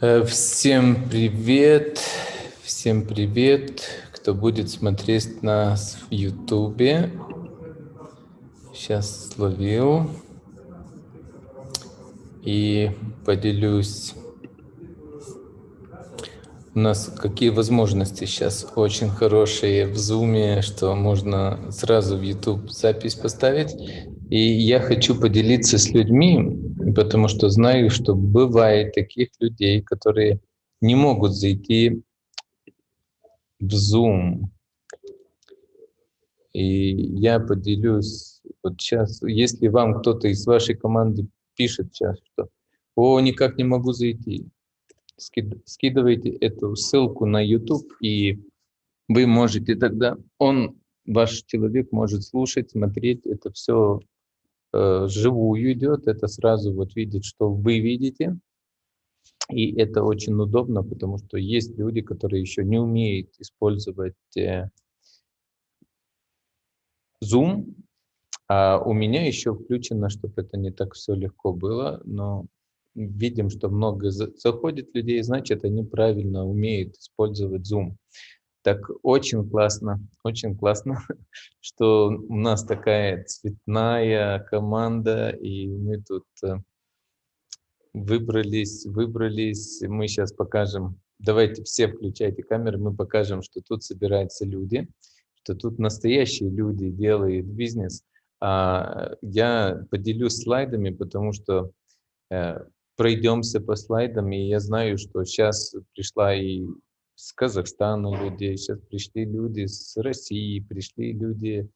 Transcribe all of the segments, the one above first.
Э, всем привет, всем привет, кто будет смотреть нас в Ютубе. Сейчас словил и поделюсь. У нас какие возможности сейчас очень хорошие в Zoom, что можно сразу в YouTube запись поставить. И я хочу поделиться с людьми, потому что знаю, что бывает таких людей, которые не могут зайти в Zoom. И я поделюсь вот сейчас, если вам кто-то из вашей команды пишет сейчас, что «О, никак не могу зайти», скидывайте эту ссылку на YouTube, и вы можете тогда, он, ваш человек может слушать, смотреть, это все Э, живую идет, это сразу вот видит, что вы видите. И это очень удобно, потому что есть люди, которые еще не умеют использовать э, Zoom, а у меня еще включено, чтобы это не так все легко было, но видим, что много заходит людей, значит, они правильно умеют использовать Zoom. Так очень классно, очень классно, что у нас такая цветная команда, и мы тут э, выбрались, выбрались. Мы сейчас покажем, давайте все включайте камеры, мы покажем, что тут собираются люди, что тут настоящие люди делают бизнес. А я поделюсь слайдами, потому что э, пройдемся по слайдам, и я знаю, что сейчас пришла и с Казахстана людей, сейчас пришли люди с России, пришли люди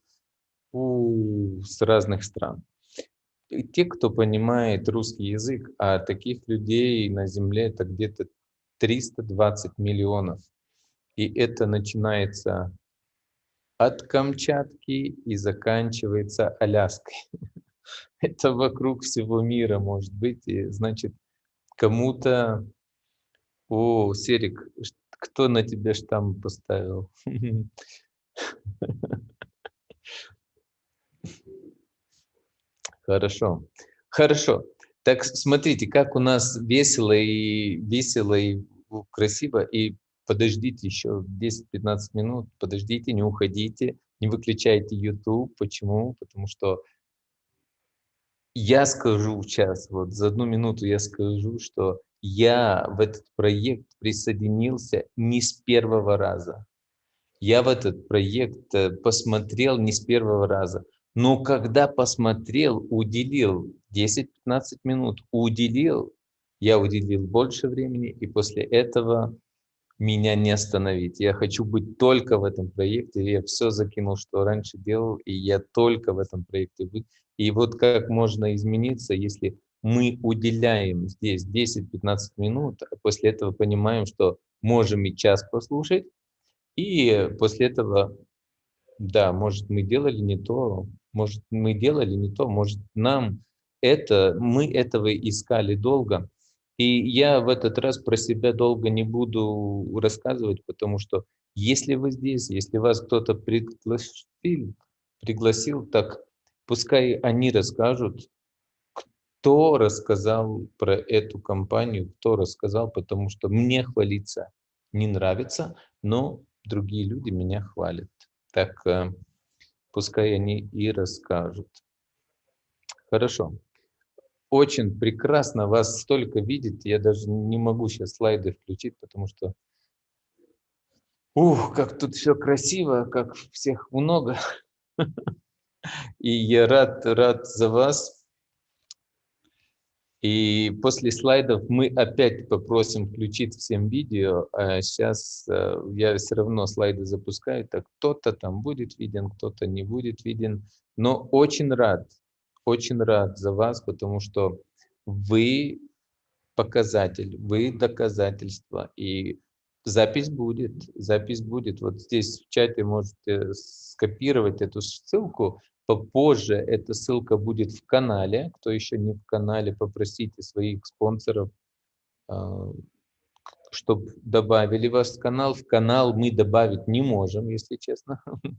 у, с разных стран. И те, кто понимает русский язык, а таких людей на Земле это где-то 320 миллионов. И это начинается от Камчатки и заканчивается Аляской. Это вокруг всего мира может быть. И значит, кому-то... О, Серик, кто на тебе штамп поставил? Хорошо. Хорошо. Так смотрите, как у нас весело и весело и красиво. И подождите еще 10-15 минут, подождите, не уходите, не выключайте YouTube. Почему? Потому что я скажу сейчас, вот за одну минуту я скажу, что я в этот проект присоединился не с первого раза. Я в этот проект э, посмотрел не с первого раза. Но когда посмотрел, уделил 10-15 минут, уделил, я уделил больше времени, и после этого меня не остановить. Я хочу быть только в этом проекте. Я все закинул, что раньше делал, и я только в этом проекте. И вот как можно измениться, если мы уделяем здесь 10-15 минут, а после этого понимаем, что можем и час послушать, и после этого, да, может, мы делали не то, может, мы делали не то, может, нам это, мы этого искали долго. И я в этот раз про себя долго не буду рассказывать, потому что если вы здесь, если вас кто-то пригласил, пригласил, так пускай они расскажут, кто рассказал про эту компанию, кто рассказал, потому что мне хвалиться не нравится, но другие люди меня хвалят. Так э, пускай они и расскажут. Хорошо. Очень прекрасно вас столько видеть. Я даже не могу сейчас слайды включить, потому что... Ух, как тут все красиво, как всех много. И я рад, рад за вас. И после слайдов мы опять попросим включить всем видео. А сейчас э, я все равно слайды запускаю, так кто-то там будет виден, кто-то не будет виден. Но очень рад, очень рад за вас, потому что вы показатель, вы доказательство. И запись будет, запись будет. Вот здесь в чате можете скопировать эту ссылку, Попозже эта ссылка будет в канале. Кто еще не в канале, попросите своих спонсоров, а, чтобы добавили вас в канал. В канал мы добавить не можем, если честно.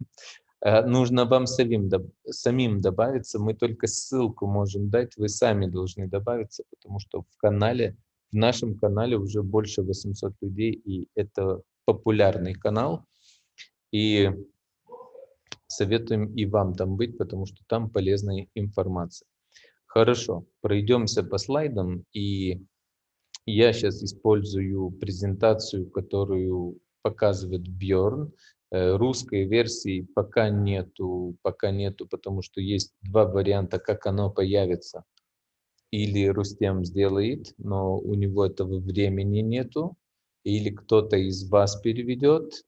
Э, нужно вам самим, самим добавиться. Мы только ссылку можем дать, вы сами должны добавиться, потому что в канале, в нашем канале уже больше 800 людей, и это популярный канал. И советуем и вам там быть, потому что там полезная информация. Хорошо, пройдемся по слайдам, и я сейчас использую презентацию, которую показывает Бьорн. Э, русской версии пока нету, пока нету, потому что есть два варианта, как оно появится. Или Рустем сделает, но у него этого времени нету, или кто-то из вас переведет,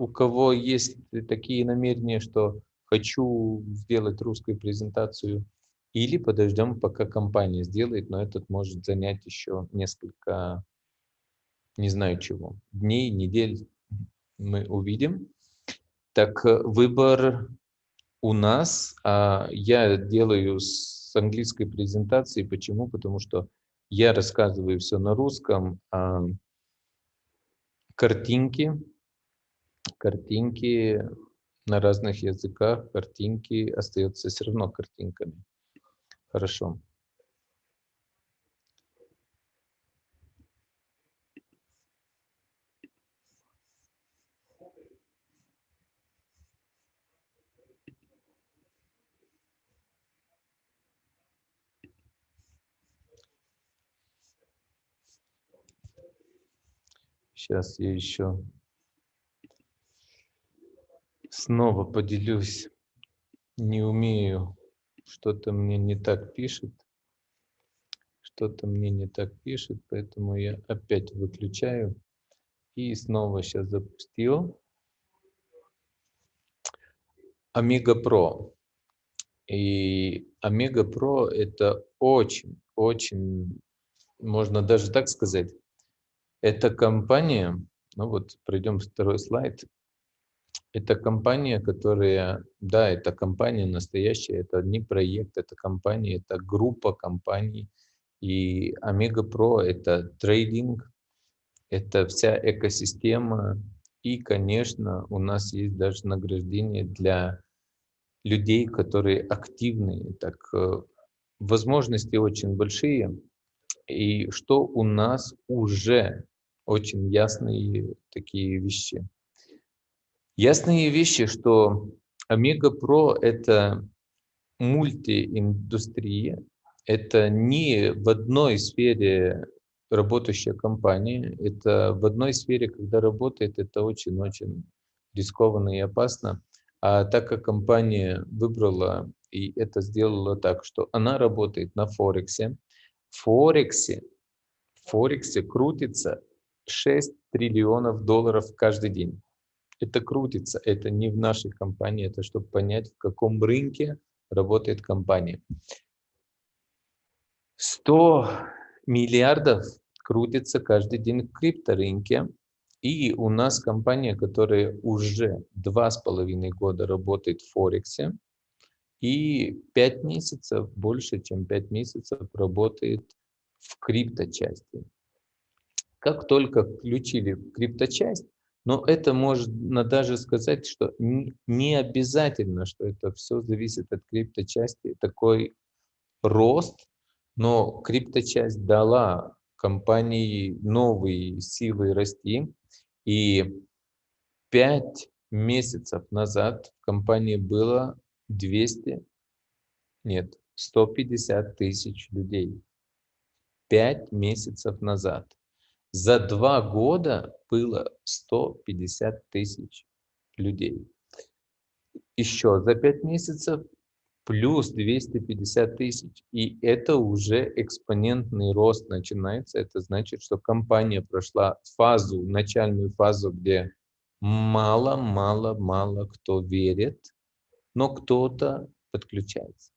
у кого есть такие намерения, что хочу сделать русскую презентацию, или подождем, пока компания сделает, но этот может занять еще несколько, не знаю чего, дней, недель, мы увидим. Так, э, выбор у нас. А я делаю с английской презентации. Почему? Потому что я рассказываю все на русском. А картинки, картинки на разных языках, картинки остаются все равно картинками. Хорошо. Сейчас я еще снова поделюсь. Не умею, что-то мне не так пишет. Что-то мне не так пишет, поэтому я опять выключаю. И снова сейчас запустил. Омега Про. И Омега Про это очень, очень, можно даже так сказать, эта компания, ну вот пройдем второй слайд. Это компания, которая, да, это компания настоящая, это не проект, это компания, это группа компаний. И Омега Про это трейдинг, это вся экосистема. И, конечно, у нас есть даже награждение для людей, которые активные. Так, э, возможности очень большие. И что у нас уже очень ясные такие вещи. Ясные вещи, что Омега Про – это мультииндустрия, это не в одной сфере работающая компания, это в одной сфере, когда работает, это очень-очень рискованно и опасно. А так как компания выбрала и это сделала так, что она работает на Форексе, в Форексе, Форексе крутится 6 триллионов долларов каждый день. Это крутится, это не в нашей компании, это чтобы понять, в каком рынке работает компания. 100 миллиардов крутится каждый день в крипторынке. И у нас компания, которая уже два с половиной года работает в Форексе, и пять месяцев, больше чем пять месяцев работает в крипточасти. Как только включили крипточасть, но это можно даже сказать, что не обязательно, что это все зависит от крипточасти, такой рост, но крипточасть дала компании новые силы расти, и пять месяцев назад в компании было 200, нет, 150 тысяч людей. Пять месяцев назад. За два года было 150 тысяч людей. Еще за пять месяцев плюс 250 тысяч. И это уже экспонентный рост начинается. Это значит, что компания прошла фазу, начальную фазу, где мало-мало-мало кто верит, но кто-то подключается.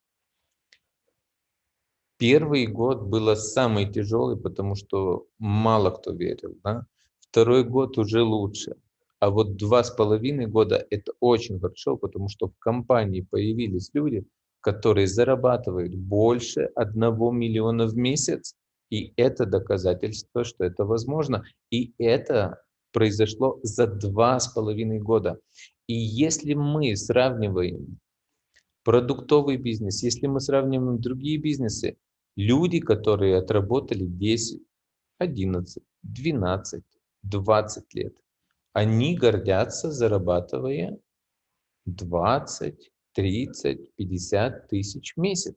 Первый год было самый тяжелый, потому что мало кто верил. Да? Второй год уже лучше. А вот два с половиной года это очень хорошо, потому что в компании появились люди, которые зарабатывают больше одного миллиона в месяц И это доказательство, что это возможно. И это произошло за два с половиной года. И если мы сравниваем продуктовый бизнес, если мы сравниваем другие бизнесы, люди, которые отработали 10, 11, 12, 20 лет, они гордятся, зарабатывая 20, 30, 50 тысяч в месяц.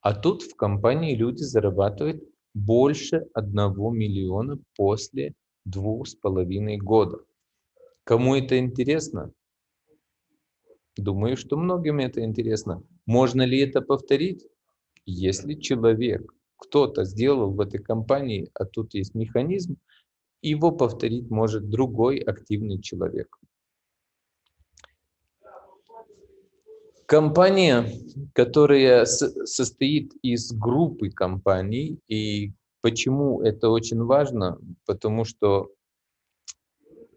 А тут в компании люди зарабатывают больше 1 миллиона после двух с половиной года. Кому это интересно? Думаю, что многим это интересно. Можно ли это повторить? Если человек, кто-то сделал в этой компании, а тут есть механизм, его повторить может другой активный человек. Компания, которая состоит из группы компаний, и почему это очень важно? Потому что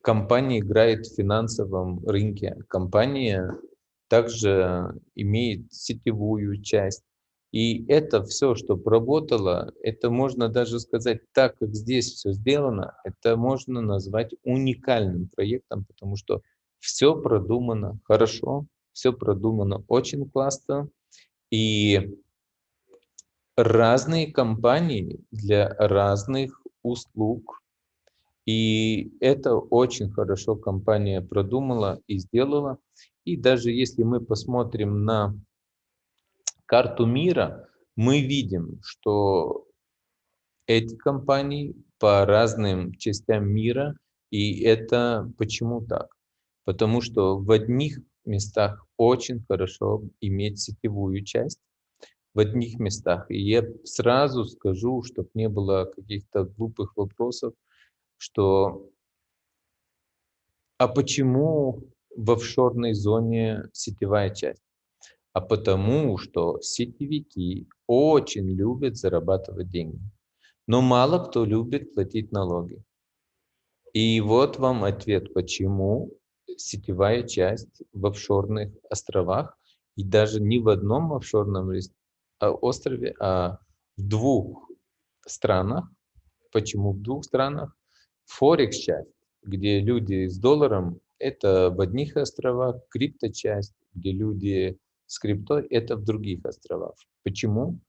компания играет в финансовом рынке. Компания также имеет сетевую часть. И это все, что проработало, это можно даже сказать, так как здесь все сделано, это можно назвать уникальным проектом, потому что все продумано хорошо, все продумано очень классно. И разные компании для разных услуг и это очень хорошо компания продумала и сделала. И даже если мы посмотрим на карту мира, мы видим, что эти компании по разным частям мира, и это почему так? Потому что в одних местах очень хорошо иметь сетевую часть, в одних местах. И я сразу скажу, чтобы не было каких-то глупых вопросов, что а почему в офшорной зоне сетевая часть? А потому что сетевики очень любят зарабатывать деньги. Но мало кто любит платить налоги. И вот вам ответ, почему сетевая часть в офшорных островах, и даже не в одном офшорном а, острове, а в двух странах. Почему в двух странах? Форекс часть, где люди с долларом, это в одних островах, крипто часть, где люди с криптой, это в других островах. Почему?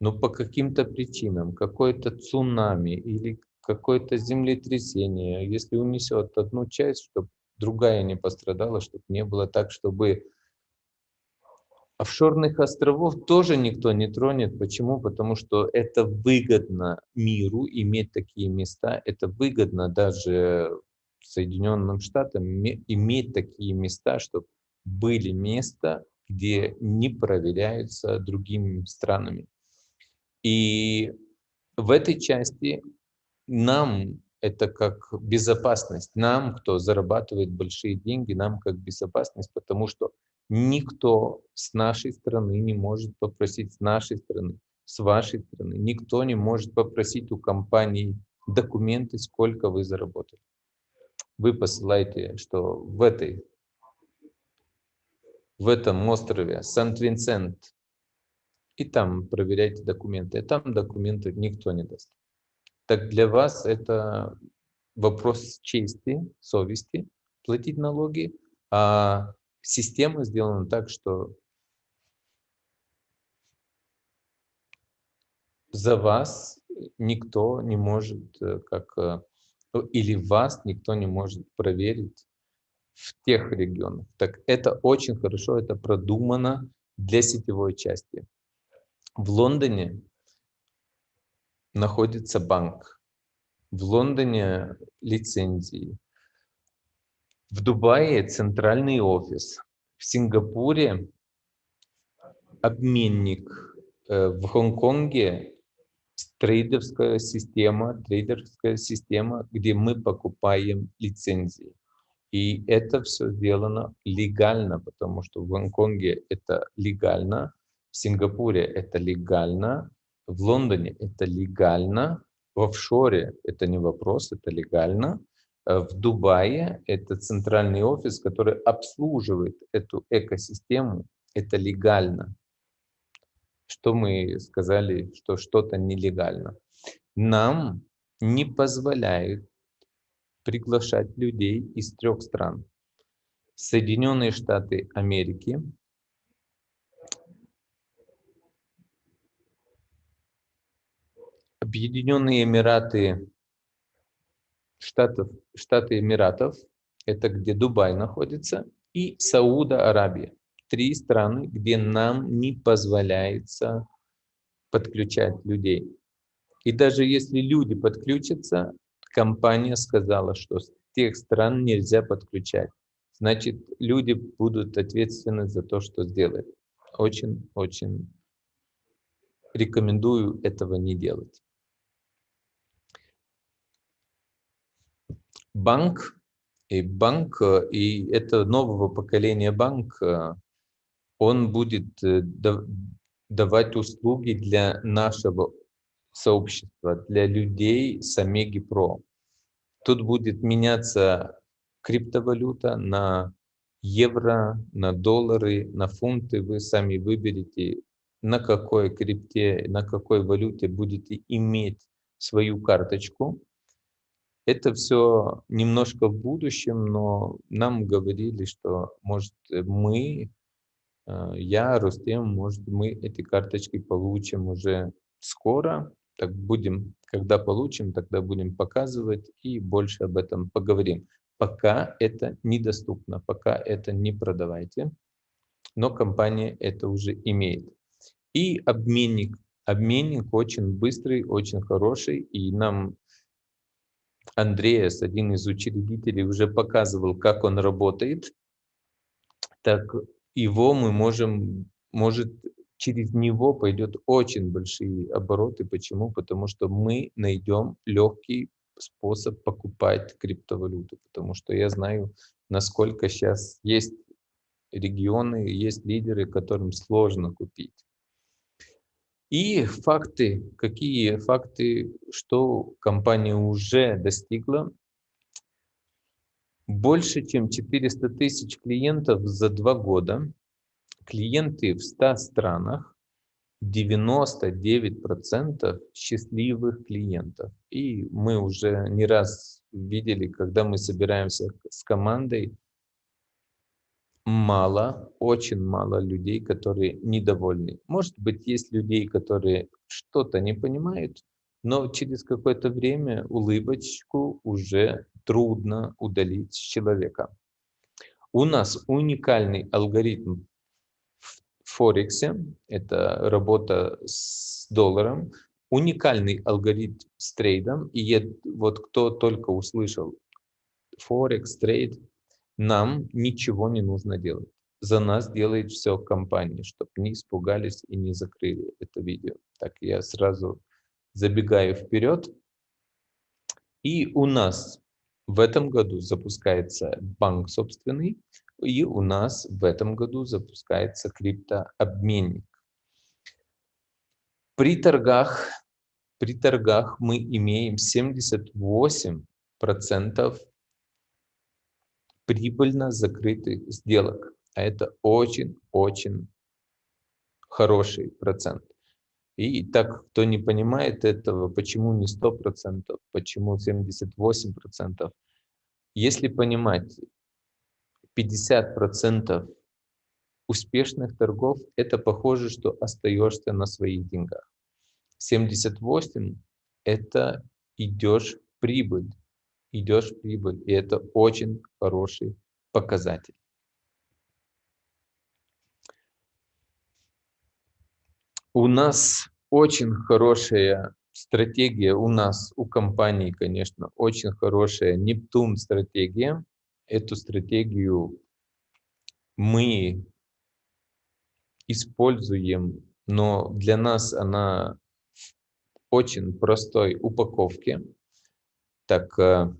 Ну, по каким-то причинам, какое-то цунами или какое-то землетрясение, если унесет одну часть, чтобы другая не пострадала, чтобы не было так, чтобы Офшорных островов тоже никто не тронет. Почему? Потому что это выгодно миру иметь такие места. Это выгодно даже Соединенным Штатам иметь такие места, чтобы были места, где не проверяются другими странами. И в этой части нам это как безопасность. Нам, кто зарабатывает большие деньги, нам как безопасность, потому что Никто с нашей стороны не может попросить, с нашей стороны, с вашей стороны, никто не может попросить у компании документы, сколько вы заработали. Вы посылаете, что в этой в этом острове Сант-Винсент, и там проверяйте документы. И там документы никто не даст. Так для вас это вопрос чести, совести, платить налоги, а система сделана так, что за вас никто не может, э, как э, ну, или вас никто не может проверить в тех регионах. Так это очень хорошо, это продумано для сетевой части. В Лондоне находится банк. В Лондоне лицензии. В Дубае центральный офис, в Сингапуре обменник, э, в Гонконге трейдерская система, трейдерская система, где мы покупаем лицензии. И это все сделано легально, потому что в Гонконге это легально, в Сингапуре это легально, в Лондоне это легально, в офшоре это не вопрос, это легально. Э, в Дубае. Это центральный офис, который обслуживает эту экосистему. Это легально. что мы сказали, что что-то нелегально. Нам не позволяют приглашать людей из трех стран. Соединенные Штаты Америки, Объединенные Эмираты Штатов, Штаты Эмиратов, это где Дубай находится, и Сауда Аравия. Три страны, где нам не позволяется подключать людей. И даже если люди подключатся, компания сказала, что с тех стран нельзя подключать. Значит, люди будут ответственны за то, что сделают. Очень-очень рекомендую этого не делать. банк, и банк, и это нового поколения банк, он будет э, давать услуги для нашего сообщества, для людей с Омеги Про. Тут будет меняться криптовалюта на евро, на доллары, на фунты. Вы сами выберете, на какой крипте, на какой валюте будете иметь свою карточку. Это все немножко в будущем, но нам говорили, что, может, мы, э, я, Рустем, может, мы эти карточки получим уже скоро. Так будем, когда получим, тогда будем показывать и больше об этом поговорим. Пока это недоступно, пока это не продавайте, но компания это уже имеет. И обменник. Обменник очень быстрый, очень хороший, и нам Андреас, один из учредителей, уже показывал, как он работает, так его мы можем, может, через него пойдет очень большие обороты. Почему? Потому что мы найдем легкий способ покупать криптовалюту. Потому что я знаю, насколько сейчас есть регионы, есть лидеры, которым сложно купить. И факты, какие факты, что компания уже достигла. Больше, чем 400 тысяч клиентов за два года. Клиенты в 100 странах, 99% счастливых клиентов. И мы уже не раз видели, когда мы собираемся с командой, мало, очень мало людей, которые недовольны. Может быть, есть людей, которые что-то не понимают, но через какое-то время улыбочку уже трудно удалить с человека. У нас уникальный алгоритм Форексе, это работа с долларом, уникальный алгоритм с трейдом, и вот кто только услышал Форекс, трейд, нам ничего не нужно делать. За нас делает все компания, чтобы не испугались и не закрыли это видео. Так, я сразу забегаю вперед. И у нас в этом году запускается банк собственный, и у нас в этом году запускается криптообменник. При торгах, при торгах мы имеем 78% прибыльно закрытых сделок. А это очень-очень хороший процент. И так, кто не понимает этого, почему не 100%, почему 78%, если понимать 50% успешных торгов, это похоже, что остаешься на своих деньгах. 78% это идешь в прибыль идешь в прибыль. И это очень хороший показатель. У нас очень хорошая стратегия, у нас, у компании, конечно, очень хорошая Нептун стратегия. Эту стратегию мы используем, но для нас она в очень простой упаковке. Так, э,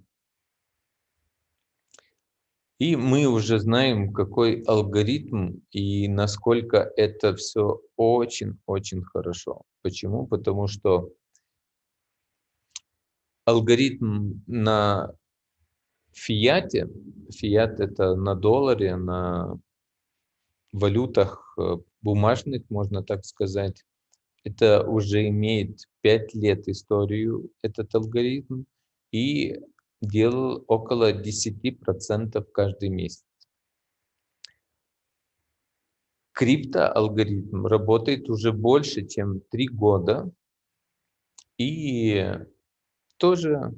и мы уже знаем, какой алгоритм и насколько это все очень-очень хорошо. Почему? Потому что алгоритм на фиате, фиат это на долларе, на валютах э, бумажных, можно так сказать, Это уже имеет 5 лет историю, этот алгоритм, и делал около 10% каждый месяц. Криптоалгоритм работает уже больше, чем 3 года, и тоже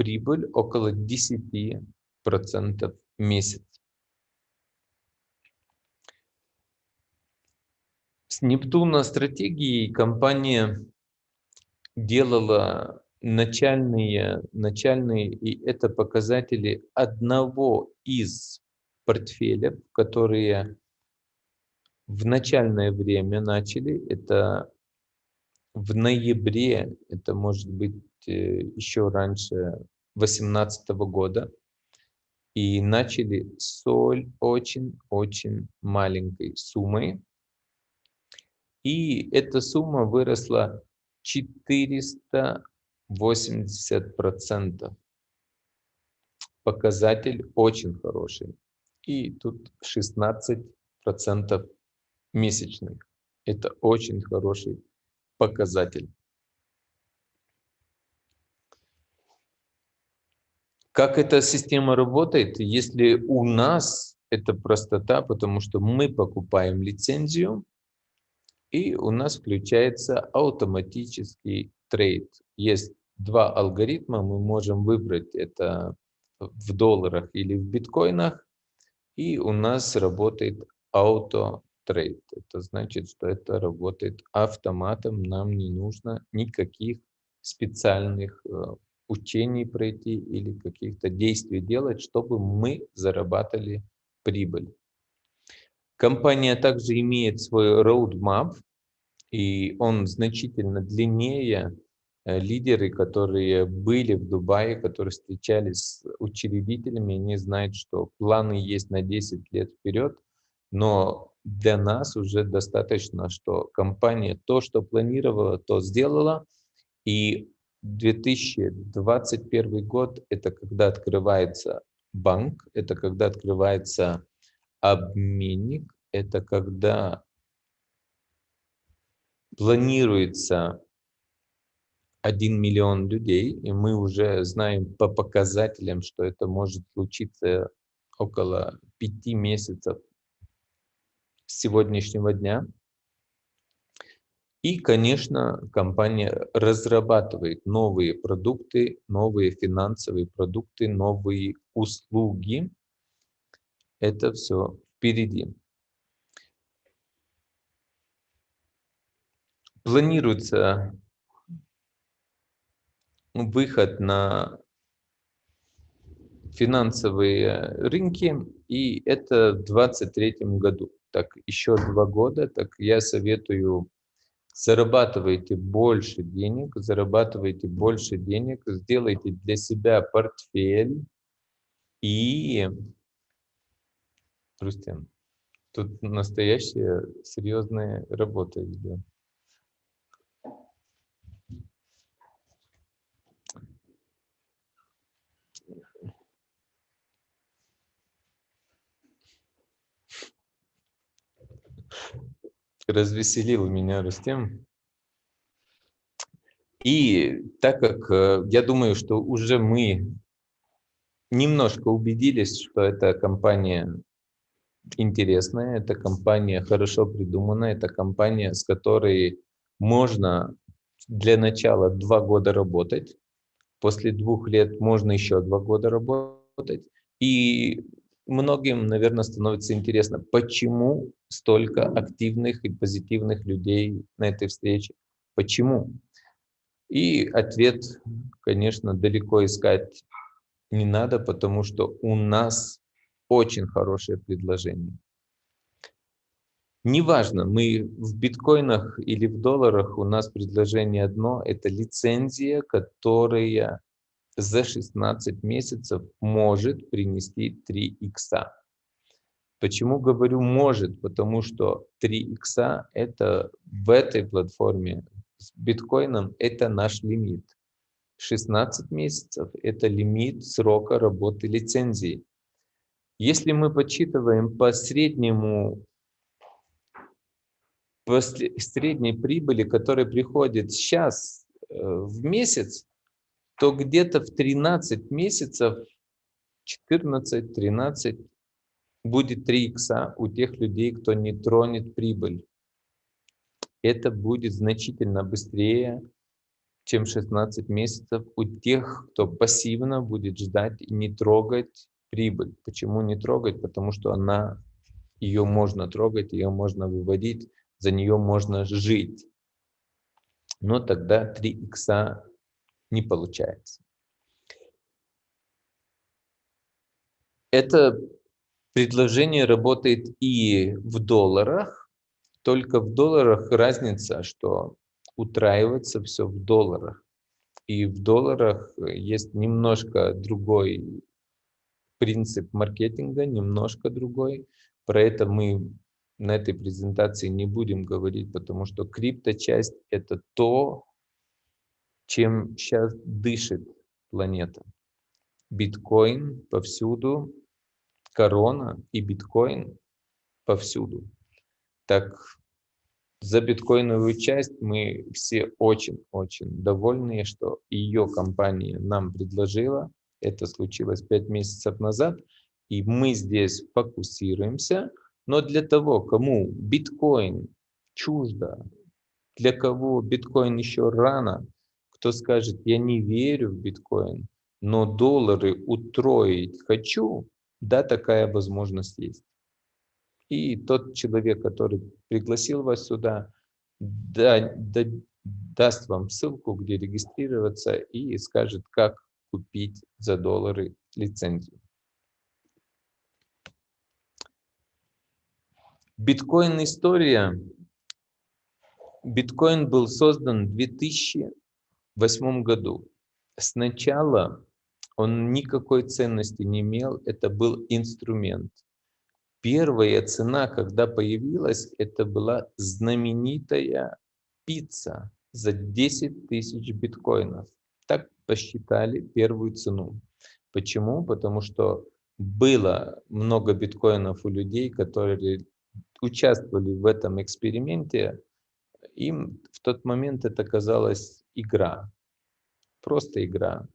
прибыль около 10% в месяц. С Нептуна стратегией компания делала начальные, начальные и это показатели одного из портфеля, которые в начальное время начали. Это в ноябре, это может быть э, еще раньше 2018 года, и начали с очень-очень маленькой суммой. И эта сумма выросла 480 процентов. Показатель очень хороший. И тут 16 процентов месячных. Это очень хороший показатель. Как эта система работает? Если у нас это простота, потому что мы покупаем лицензию, и у нас включается автоматический трейд. Есть два алгоритма, мы можем выбрать это в долларах или в биткоинах, и у нас работает auto трейд. Это значит, что это работает автоматом, нам не нужно никаких специальных э, учений пройти или каких-то действий делать, чтобы мы зарабатывали прибыль. Компания также имеет свой roadmap, и он значительно длиннее. Э, лидеры, которые были в Дубае, которые встречались с учредителями, они знают, что планы есть на 10 лет вперед, но для нас уже достаточно, что компания то, что планировала, то сделала, и 2021 год – это когда открывается банк, это когда открывается обменник, это когда планируется 1 миллион людей, и мы уже знаем по показателям, что это может случиться около 5 месяцев с сегодняшнего дня. И, конечно, компания разрабатывает новые продукты, новые финансовые продукты, новые услуги. Это все впереди. Планируется выход на финансовые рынки, и это в 2023 году. Так, еще два года, так я советую зарабатывайте больше денег, зарабатывайте больше денег, сделайте для себя портфель и... Рустем, тут настоящая серьезная работа идет. Развеселил меня Рустем. И так как э, я думаю, что уже мы немножко убедились, что эта компания интересная, эта компания хорошо придуманная, это компания, с которой можно для начала два года работать, после двух лет можно еще два года работать, и многим, наверное, становится интересно, почему столько активных и позитивных людей на этой встрече. Почему? И ответ, конечно, далеко искать не надо, потому что у нас очень хорошее предложение. Неважно, мы в биткоинах или в долларах, у нас предложение одно, это лицензия, которая за 16 месяцев может принести 3 икса. Почему говорю может? Потому что 3 икса это в этой платформе с биткоином это наш лимит. 16 месяцев это лимит срока работы лицензии. Если мы подсчитываем по среднему после средней прибыли, которая приходит сейчас э, в месяц, то где-то в 13 месяцев, 14-13, будет 3 икса у тех людей, кто не тронет прибыль. Это будет значительно быстрее, чем 16 месяцев у тех, кто пассивно будет ждать и не трогать прибыль. Почему не трогать? Потому что она, ее можно трогать, ее можно выводить, за нее можно жить. Но тогда 3 икса не получается. Это предложение работает и в долларах, только в долларах разница, что утраивается все в долларах. И в долларах есть немножко другой принцип маркетинга, немножко другой. Про это мы на этой презентации не будем говорить, потому что крипто-часть – это то, чем сейчас дышит планета. Биткоин повсюду, корона и биткоин повсюду. Так за биткоиновую часть мы все очень-очень довольны, что ее компания нам предложила. Это случилось 5 месяцев назад. И мы здесь фокусируемся. Но для того, кому биткоин чуждо, для кого биткоин еще рано, кто скажет, я не верю в биткоин, но доллары утроить хочу, да, такая возможность есть. И тот человек, который пригласил вас сюда, да, да, даст вам ссылку, где регистрироваться и скажет, как купить за доллары лицензию. Биткоин история. Биткоин был создан в 2008 году. Сначала он никакой ценности не имел, это был инструмент. Первая цена, когда появилась, это была знаменитая пицца за 10 тысяч биткоинов. Так посчитали первую цену. Почему? Потому что было много биткоинов у людей, которые участвовали в этом эксперименте. Им в тот момент это казалась игра, просто игра.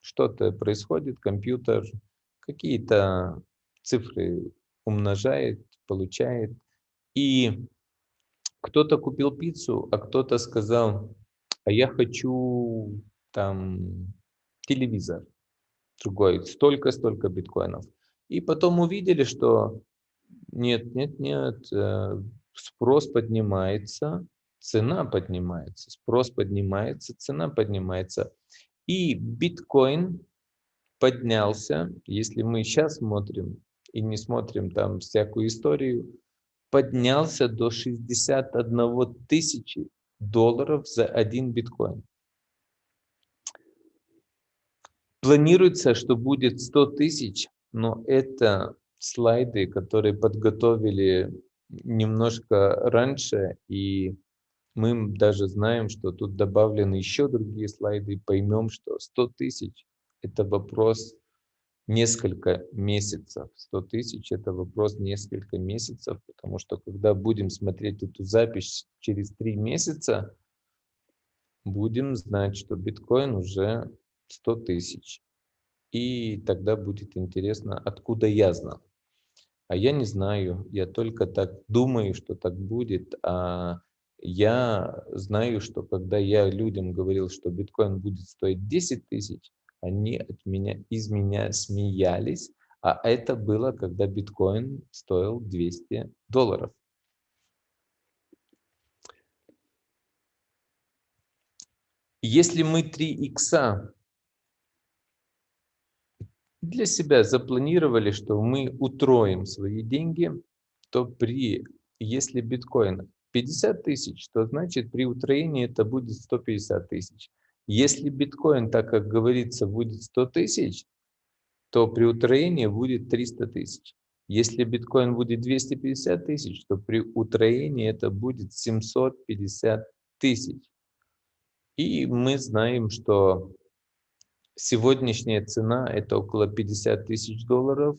Что-то происходит, компьютер какие-то цифры умножает, получает. И кто-то купил пиццу, а кто-то сказал, а я хочу там телевизор другой, столько-столько биткоинов. И потом увидели, что нет, нет, нет, э, спрос поднимается, цена поднимается, спрос поднимается, цена поднимается. И биткоин поднялся, если мы сейчас смотрим, и не смотрим там всякую историю, поднялся до 61 тысячи долларов за один биткоин. Планируется, что будет 100 тысяч, но это слайды, которые подготовили немножко раньше, и мы даже знаем, что тут добавлены еще другие слайды, и поймем, что 100 тысяч – это вопрос несколько месяцев. 100 тысяч – это вопрос несколько месяцев, потому что когда будем смотреть эту запись через три месяца, будем знать, что биткоин уже 100 тысяч. И тогда будет интересно, откуда я знал. А я не знаю, я только так думаю, что так будет, а я знаю, что когда я людям говорил, что биткоин будет стоить 10 тысяч, они от меня, из меня смеялись, а это было, когда биткоин стоил 200 долларов. Если мы 3 икса для себя запланировали, что мы утроим свои деньги, то при, если биткоин 50 тысяч, то значит при утроении это будет 150 тысяч. Если биткоин, так как говорится, будет 100 тысяч, то при утроении будет 300 тысяч. Если биткоин будет 250 тысяч, то при утроении это будет 750 тысяч. И мы знаем, что сегодняшняя цена это около 50 тысяч долларов.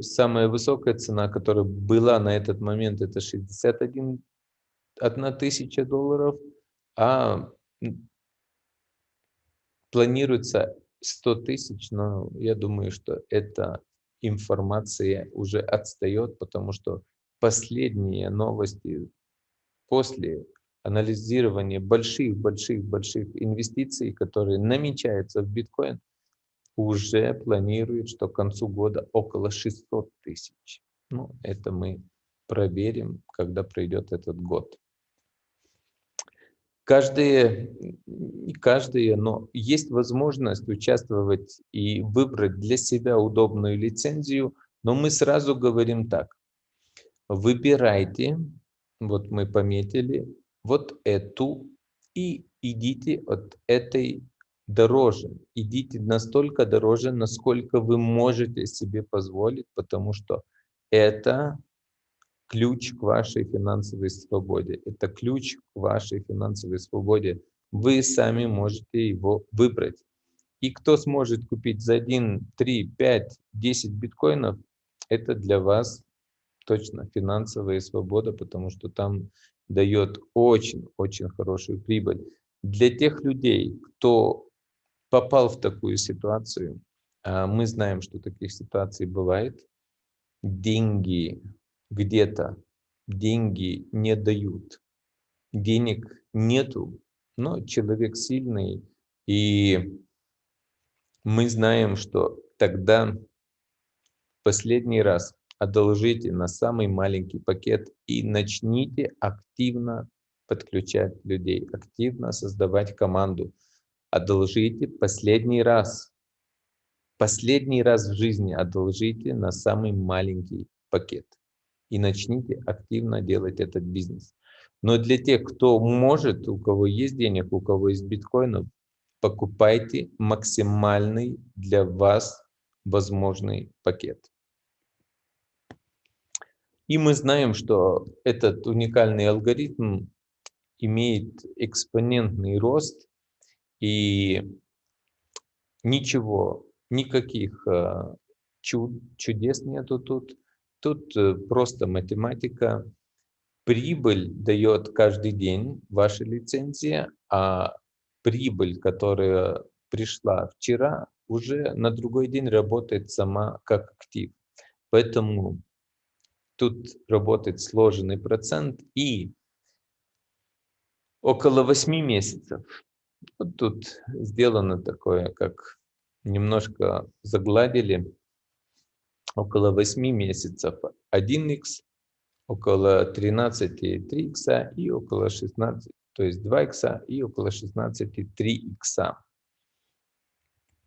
Самая высокая цена, которая была на этот момент, это 61 одна тысяча долларов, а планируется 100 тысяч, но я думаю, что эта информация уже отстает, потому что последние новости после анализирования больших-больших-больших инвестиций, которые намечаются в биткоин, уже планируют, что к концу года около 600 тысяч. Ну, это мы проверим, когда пройдет этот год. Каждые, каждые, но есть возможность участвовать и выбрать для себя удобную лицензию, но мы сразу говорим так. Выбирайте, вот мы пометили, вот эту и идите от этой дороже. Идите настолько дороже, насколько вы можете себе позволить, потому что это ключ к вашей финансовой свободе. Это ключ к вашей финансовой свободе. Вы сами можете его выбрать. И кто сможет купить за 1, 3, 5, 10 биткоинов, это для вас точно финансовая свобода, потому что там дает очень-очень хорошую прибыль. Для тех людей, кто попал в такую ситуацию, а мы знаем, что таких ситуаций бывает, деньги где-то, деньги не дают, денег нету, но человек сильный, и мы знаем, что тогда последний раз одолжите на самый маленький пакет и начните активно подключать людей, активно создавать команду. Одолжите последний раз, последний раз в жизни одолжите на самый маленький пакет и начните активно делать этот бизнес. Но для тех, кто может, у кого есть денег, у кого есть биткоинов, покупайте максимальный для вас возможный пакет. И мы знаем, что этот уникальный алгоритм имеет экспонентный рост, и ничего, никаких э, чуд, чудес нету тут. Тут э, просто математика. Прибыль дает каждый день ваша лицензия, а прибыль, которая пришла вчера, уже на другой день работает сама как актив. Поэтому Тут работает сложенный процент и около 8 месяцев. Вот тут сделано такое, как немножко загладили. Около 8 месяцев 1х, около 13 3х и около 16, то есть 2х и около 16 3х.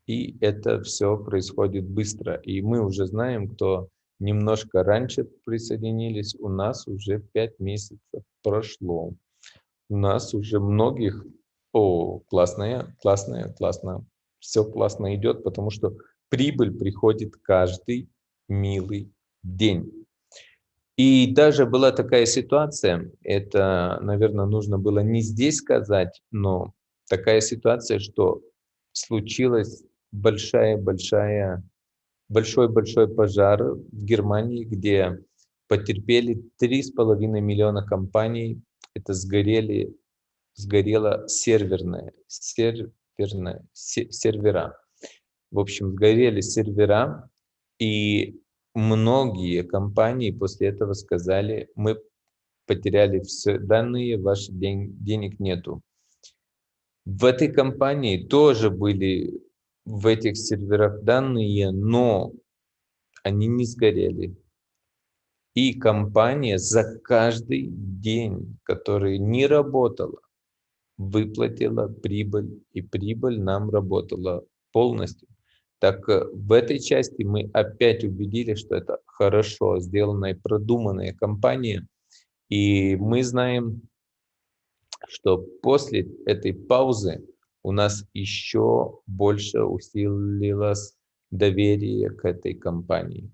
И это все происходит быстро. И мы уже знаем, кто немножко раньше присоединились, у нас уже 5 месяцев прошло. У нас уже многих, о, классная, классная, классно, все классно идет, потому что прибыль приходит каждый милый день. И даже была такая ситуация, это, наверное, нужно было не здесь сказать, но такая ситуация, что случилась большая-большая большой-большой пожар в Германии, где потерпели 3,5 миллиона компаний. Это сгорели, сгорело серверное, серверное, сервера. В общем, сгорели сервера, и многие компании после этого сказали, мы потеряли все данные, ваших ден денег нету. В этой компании тоже были в этих серверах данные, но они не сгорели. И компания за каждый день, который не работала, выплатила прибыль, и прибыль нам работала полностью. Так э, в этой части мы опять убедили, что это хорошо сделанная, продуманная компания. И мы знаем, что после этой паузы у нас еще больше усилилось доверие к этой компании.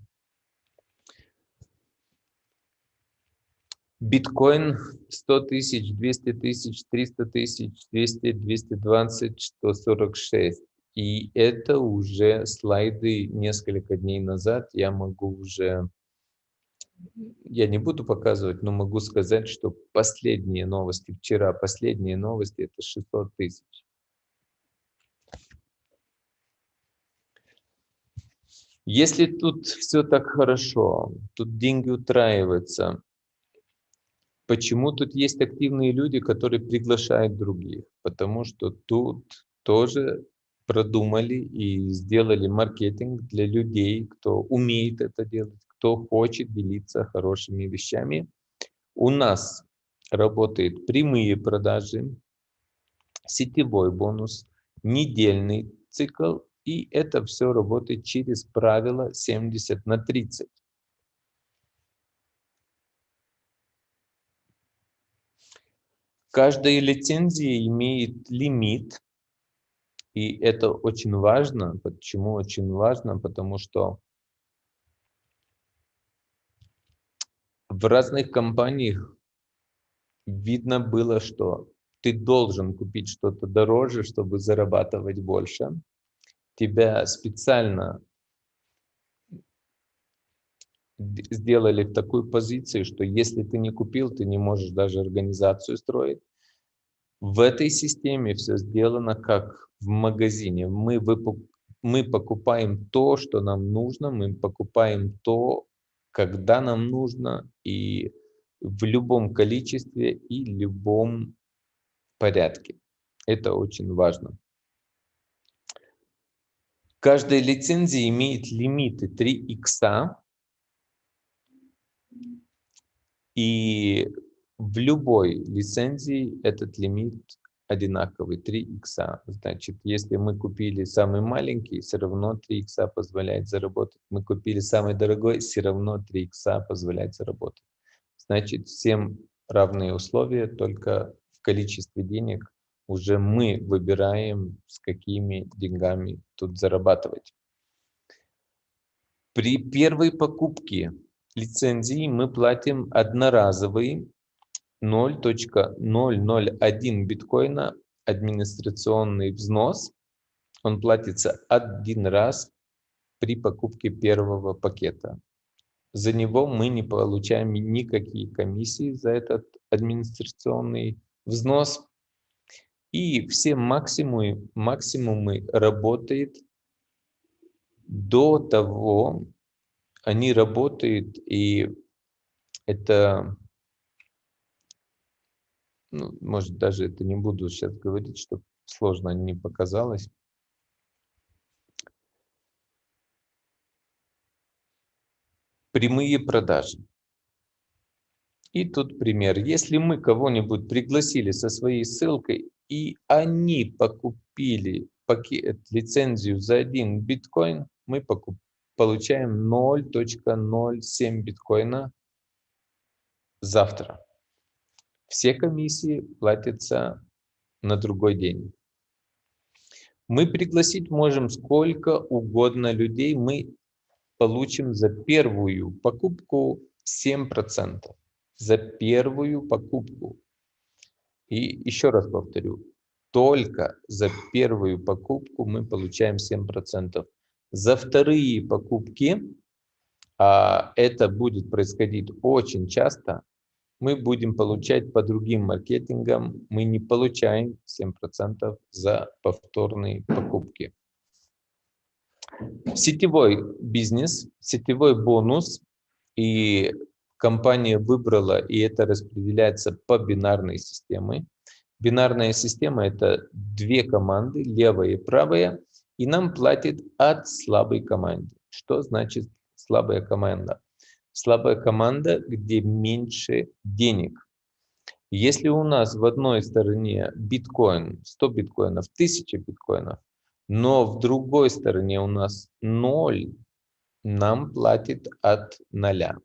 Биткоин 100 тысяч, 200 тысяч, 300 тысяч, 200, 220, 146. И это уже слайды несколько дней назад. Я могу уже, я не буду показывать, но могу сказать, что последние новости, вчера последние новости, это 600 тысяч. Если тут все так хорошо, тут деньги утраиваются, почему тут есть активные люди, которые приглашают других? Потому что тут тоже продумали и сделали маркетинг для людей, кто умеет это делать, кто хочет делиться хорошими вещами. У нас работают прямые продажи, сетевой бонус, недельный цикл и это все работает через правило 70 на 30. Каждая лицензия имеет лимит, и это очень важно. Почему очень важно? Потому что в разных компаниях видно было, что ты должен купить что-то дороже, чтобы зарабатывать больше тебя специально сделали в такую позицию, что если ты не купил, ты не можешь даже организацию строить. В этой системе все сделано как в магазине. Мы, выпу мы покупаем то, что нам нужно, мы покупаем то, когда нам нужно, и в любом количестве и любом порядке. Это очень важно. Каждая лицензия имеет лимиты 3 икса. И в любой лицензии этот лимит одинаковый, 3 икса. Значит, если мы купили самый маленький, все равно 3 икса позволяет заработать. Мы купили самый дорогой, все равно 3 икса позволяет заработать. Значит, всем равные условия, только в количестве денег уже мы выбираем, с какими деньгами тут зарабатывать. При первой покупке лицензии мы платим одноразовый 0.001 биткоина администрационный взнос. Он платится один раз при покупке первого пакета. За него мы не получаем никакие комиссии за этот администрационный взнос. И все максимумы, максимумы работают до того, они работают, и это, ну, может, даже это не буду сейчас говорить, чтобы сложно не показалось. Прямые продажи. И тут пример. Если мы кого-нибудь пригласили со своей ссылкой, и они покупили пакет, лицензию за один биткоин, мы покуп, получаем 0.07 биткоина завтра. Все комиссии платятся на другой день. Мы пригласить можем сколько угодно людей, мы получим за первую покупку 7%. За первую покупку и еще раз повторю, только за первую покупку мы получаем 7%. За вторые покупки, а это будет происходить очень часто, мы будем получать по другим маркетингам, мы не получаем 7% за повторные покупки. Сетевой бизнес, сетевой бонус и компания выбрала, и это распределяется по бинарной системе. Бинарная система – это две команды, левая и правая, и нам платит от слабой команды. Что значит слабая команда? Слабая команда, где меньше денег. Если у нас в одной стороне биткоин, 100 биткоинов, 1000 биткоинов, но в другой стороне у нас 0, нам платит от 0.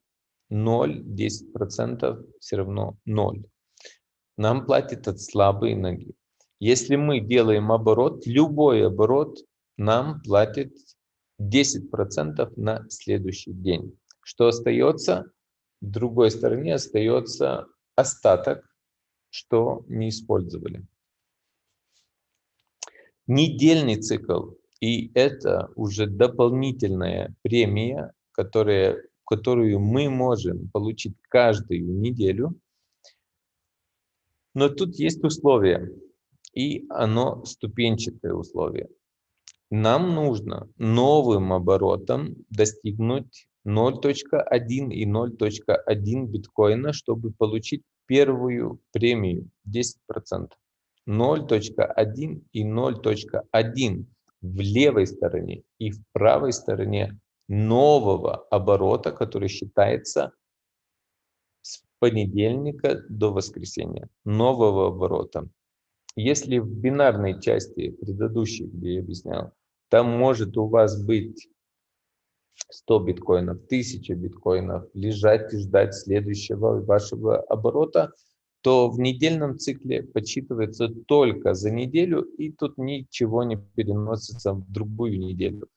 0, 10% все равно 0. Нам платят от слабой ноги. Если мы делаем оборот, любой оборот нам платит 10% на следующий день. Что остается? В другой стороне остается остаток, что не использовали. Недельный цикл И это уже дополнительная премия, которая, которую мы можем получить каждую неделю. Но тут есть условия, и оно ступенчатое условие. Нам нужно новым оборотом достигнуть 0.1 и 0.1 биткоина, чтобы получить первую премию 10%. 0.1 и 0.1 в левой стороне и в правой стороне нового оборота, который считается с понедельника до воскресенья, нового оборота. Если в бинарной части предыдущей, где я объяснял, там может у вас быть 100 биткоинов, 1000 биткоинов, лежать и ждать следующего вашего оборота, то в недельном цикле подсчитывается только за неделю, и тут ничего не переносится в другую неделю.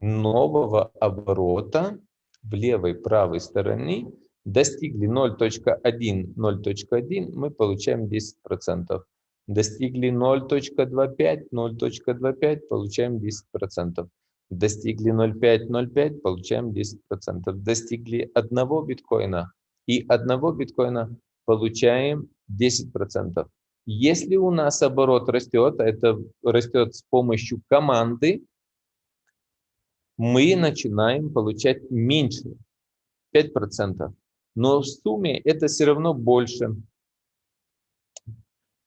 Нового оборота в левой правой стороне достигли 0.1, 0.1, мы получаем 10%. Достигли 0.25, 0.25, получаем 10%. Достигли 0.5, 0.5, получаем 10%. Достигли одного биткоина и одного биткоина получаем 10%. Если у нас оборот растет, а это растет с помощью команды, мы начинаем получать меньше, 5%. Но в сумме это все равно больше.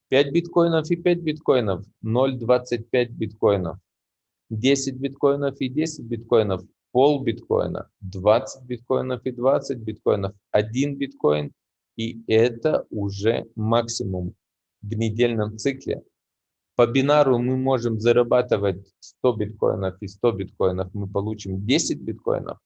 5 биткоинов и 5 биткоинов, 0,25 биткоинов. 10 биткоинов и 10 биткоинов, пол биткоина, 20 биткоинов и 20 биткоинов, 1 биткоин, и это уже максимум в недельном цикле. По бинару мы можем зарабатывать 100 биткоинов и 100 биткоинов, мы получим 10 биткоинов,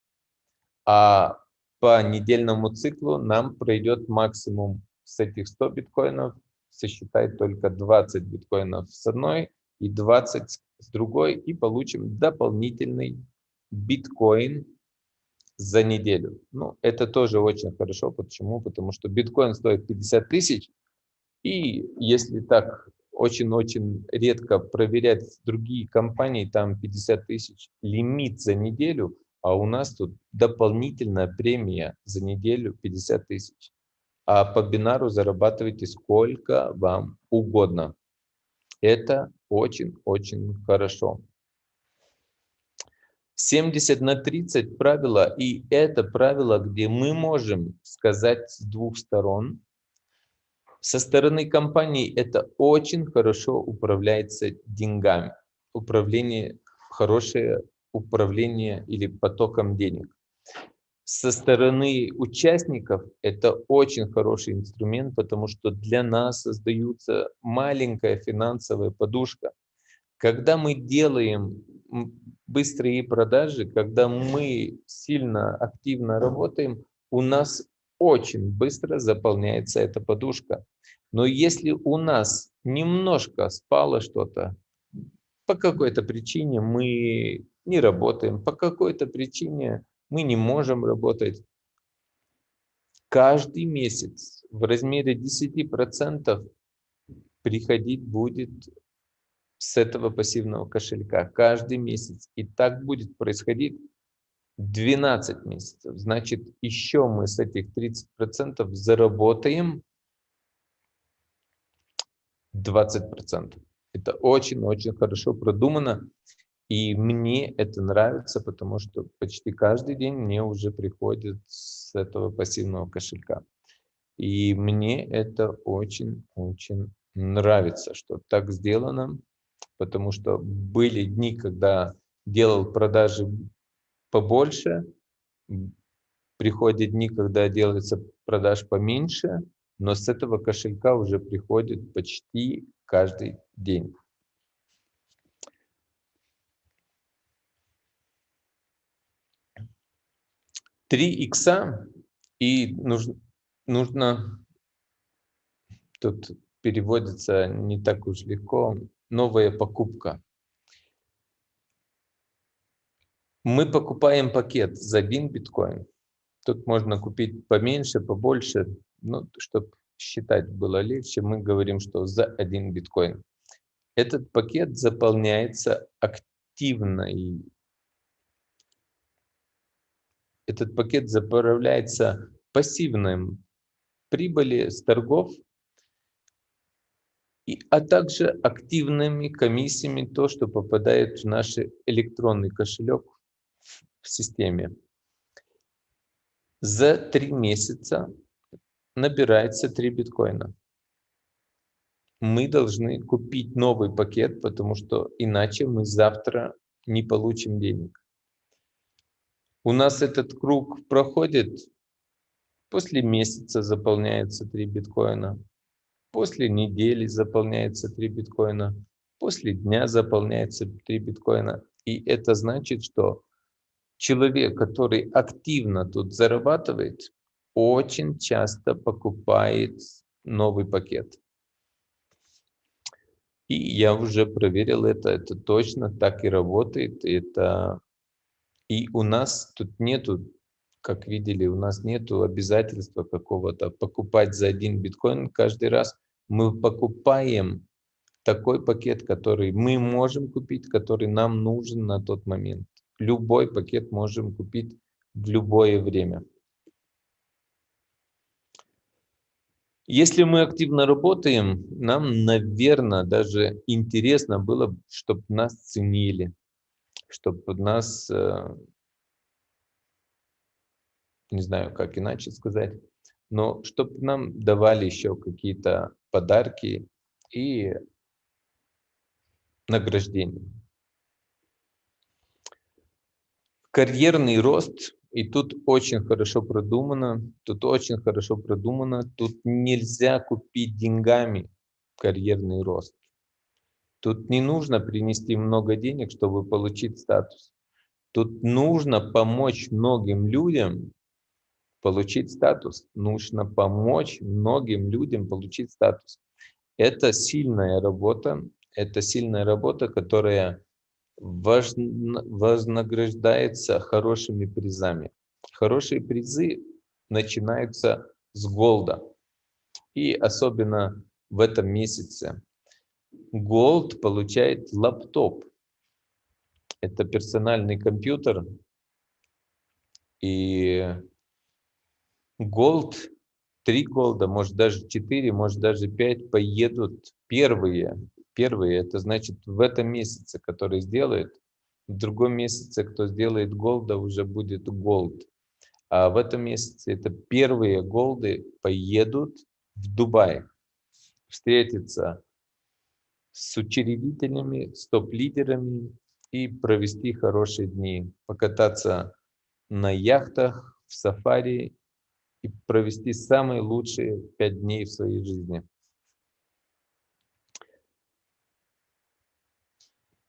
а по недельному циклу нам пройдет максимум с этих 100 биткоинов сосчитать только 20 биткоинов с одной и 20 с другой, и получим дополнительный биткоин за неделю. Ну, это тоже очень хорошо. Почему? Потому что биткоин стоит 50 тысяч, и если так очень-очень редко проверять другие компании, там 50 тысяч лимит за неделю, а у нас тут дополнительная премия за неделю 50 тысяч а по бинару зарабатывайте сколько вам угодно. Это очень-очень хорошо. 70 на 30 правило, и это правило, где мы можем сказать с двух сторон. Со стороны компании это очень хорошо управляется деньгами. Управление, хорошее управление или потоком денег со стороны участников это очень хороший инструмент, потому что для нас создается маленькая финансовая подушка. Когда мы делаем быстрые продажи, когда мы сильно активно работаем, у нас очень быстро заполняется эта подушка. Но если у нас немножко спало что-то, по какой-то причине мы не работаем, по какой-то причине мы не можем работать. Каждый месяц в размере 10% приходить будет с этого пассивного кошелька. Каждый месяц. И так будет происходить 12 месяцев. Значит, еще мы с этих 30% заработаем 20%. Это очень-очень хорошо продумано. И мне это нравится, потому что почти каждый день мне уже приходит с этого пассивного кошелька. И мне это очень-очень нравится, что так сделано, потому что были дни, когда делал продажи побольше, приходят дни, когда делается продаж поменьше, но с этого кошелька уже приходит почти каждый день. 3 икса, и нужно, нужно, тут переводится не так уж легко, новая покупка. Мы покупаем пакет за один биткоин. Тут можно купить поменьше, побольше, ну, чтобы считать было легче, мы говорим, что за один биткоин. Этот пакет заполняется активной, этот пакет заправляется пассивным прибыли с торгов, и, а также активными комиссиями, то, что попадает в наш электронный кошелек в системе. За три месяца набирается 3 биткоина. Мы должны купить новый пакет, потому что иначе мы завтра не получим денег. У нас этот круг проходит, после месяца заполняется 3 биткоина, после недели заполняется 3 биткоина, после дня заполняется 3 биткоина. И это значит, что человек, который активно тут зарабатывает, очень часто покупает новый пакет. И я уже проверил это, это точно так и работает. Это... И у нас тут нету, как видели, у нас нету обязательства какого-то покупать за один биткоин каждый раз. Мы покупаем такой пакет, который мы можем купить, который нам нужен на тот момент. Любой пакет можем купить в любое время. Если мы активно работаем, нам, наверное, даже интересно было, чтобы нас ценили, чтобы нас, э, не знаю, как иначе сказать, но чтобы нам давали еще какие-то подарки и награждения. Карьерный рост и тут очень хорошо продумано, тут очень хорошо продумано, тут нельзя купить деньгами карьерный рост. Тут не нужно принести много денег, чтобы получить статус. Тут нужно помочь многим людям получить статус. Нужно помочь многим людям получить статус. Это сильная работа, это сильная работа, которая вознаграждается хорошими призами. Хорошие призы начинаются с голда. И особенно в этом месяце. Gold получает лаптоп. Это персональный компьютер. И gold, три голда, может даже четыре, может даже пять поедут первые Первый, это значит в этом месяце, который сделает, в другом месяце, кто сделает голда, уже будет голд. А в этом месяце это первые голды поедут в Дубай, встретиться с учредителями, с топ-лидерами и провести хорошие дни, покататься на яхтах, в сафари и провести самые лучшие пять дней в своей жизни.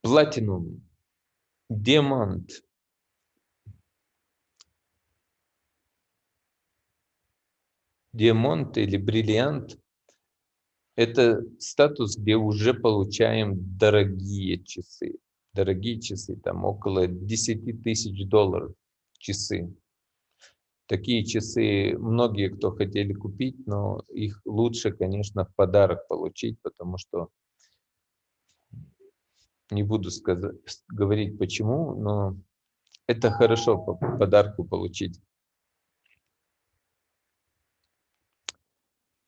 платинум, диамант. Диамант или бриллиант – это статус, где уже получаем дорогие часы. Дорогие часы, там около 10 тысяч долларов часы. Такие часы многие, кто хотели купить, но их лучше, конечно, в подарок получить, потому что не буду сказать, говорить почему, но это хорошо по подарку получить.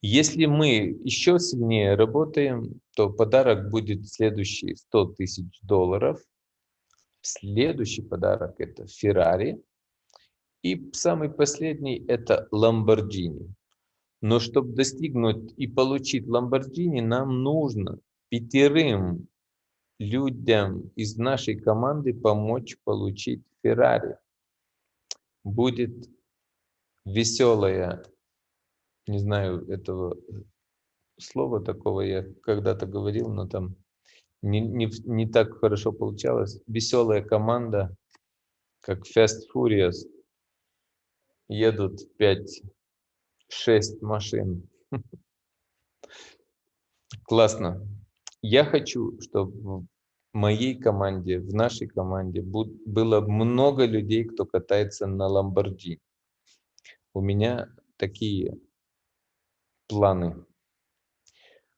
Если мы еще сильнее работаем, то подарок будет следующий 100 тысяч долларов. Следующий подарок это Феррари. И самый последний это Ламборджини. Но чтобы достигнуть и получить Ламборджини, нам нужно пятерым людям из нашей команды помочь получить Феррари. Будет веселая, не знаю этого слова такого, я когда-то говорил, но там не, не, не так хорошо получалось. Веселая команда, как Fast Furious, едут 5-6 машин. Классно. Я хочу, чтобы в моей команде, в нашей команде было много людей, кто катается на Ламборджини. У меня такие планы.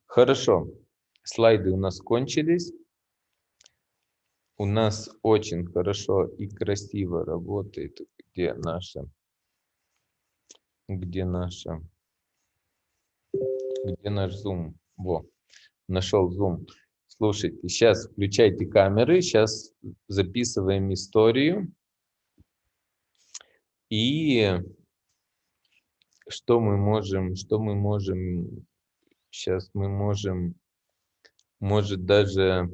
Хорошо, слайды у нас кончились. у нас очень хорошо и красиво работает, где наша, где наша, где наш Zoom. Во, нашел Zoom. Слушайте, сейчас включайте камеры, сейчас записываем историю. И что мы можем, что мы можем, сейчас мы можем, может даже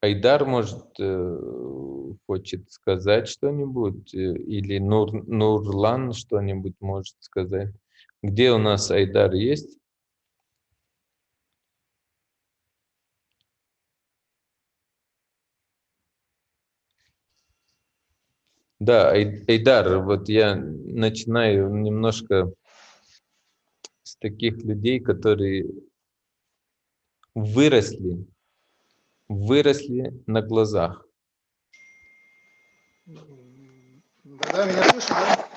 Айдар, может, э, хочет сказать что-нибудь, э, или Нур, Нурлан что-нибудь может сказать. Где у нас Айдар есть? Да, Айдар, вот я начинаю немножко с таких людей, которые выросли выросли на глазах. Да, меня слышно, да?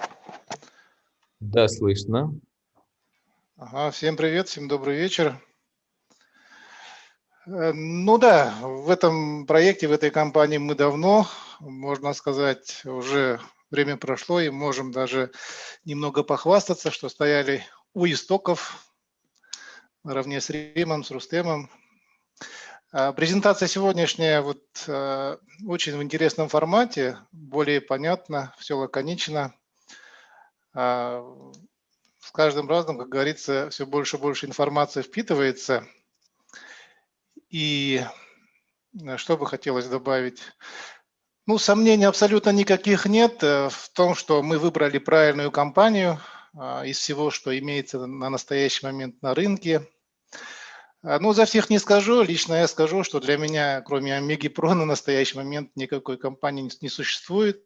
Да, слышно. Ага, всем привет, всем добрый вечер. Э, ну да, в этом проекте, в этой компании мы давно, можно сказать, уже время прошло, и можем даже немного похвастаться, что стояли у истоков наравне с Римом, с Рустемом, а, презентация сегодняшняя вот э, очень в интересном формате, более понятно, все лаконично. С каждым разом, как говорится, все больше и больше информации впитывается. И э, что бы хотелось добавить? Ну, сомнений абсолютно никаких нет э, в том, что мы выбрали правильную компанию а, из всего, что имеется на настоящий момент на рынке – а, ну, за всех не скажу. Лично я скажу, что для меня, кроме Омеги Про, на настоящий момент никакой компании не существует.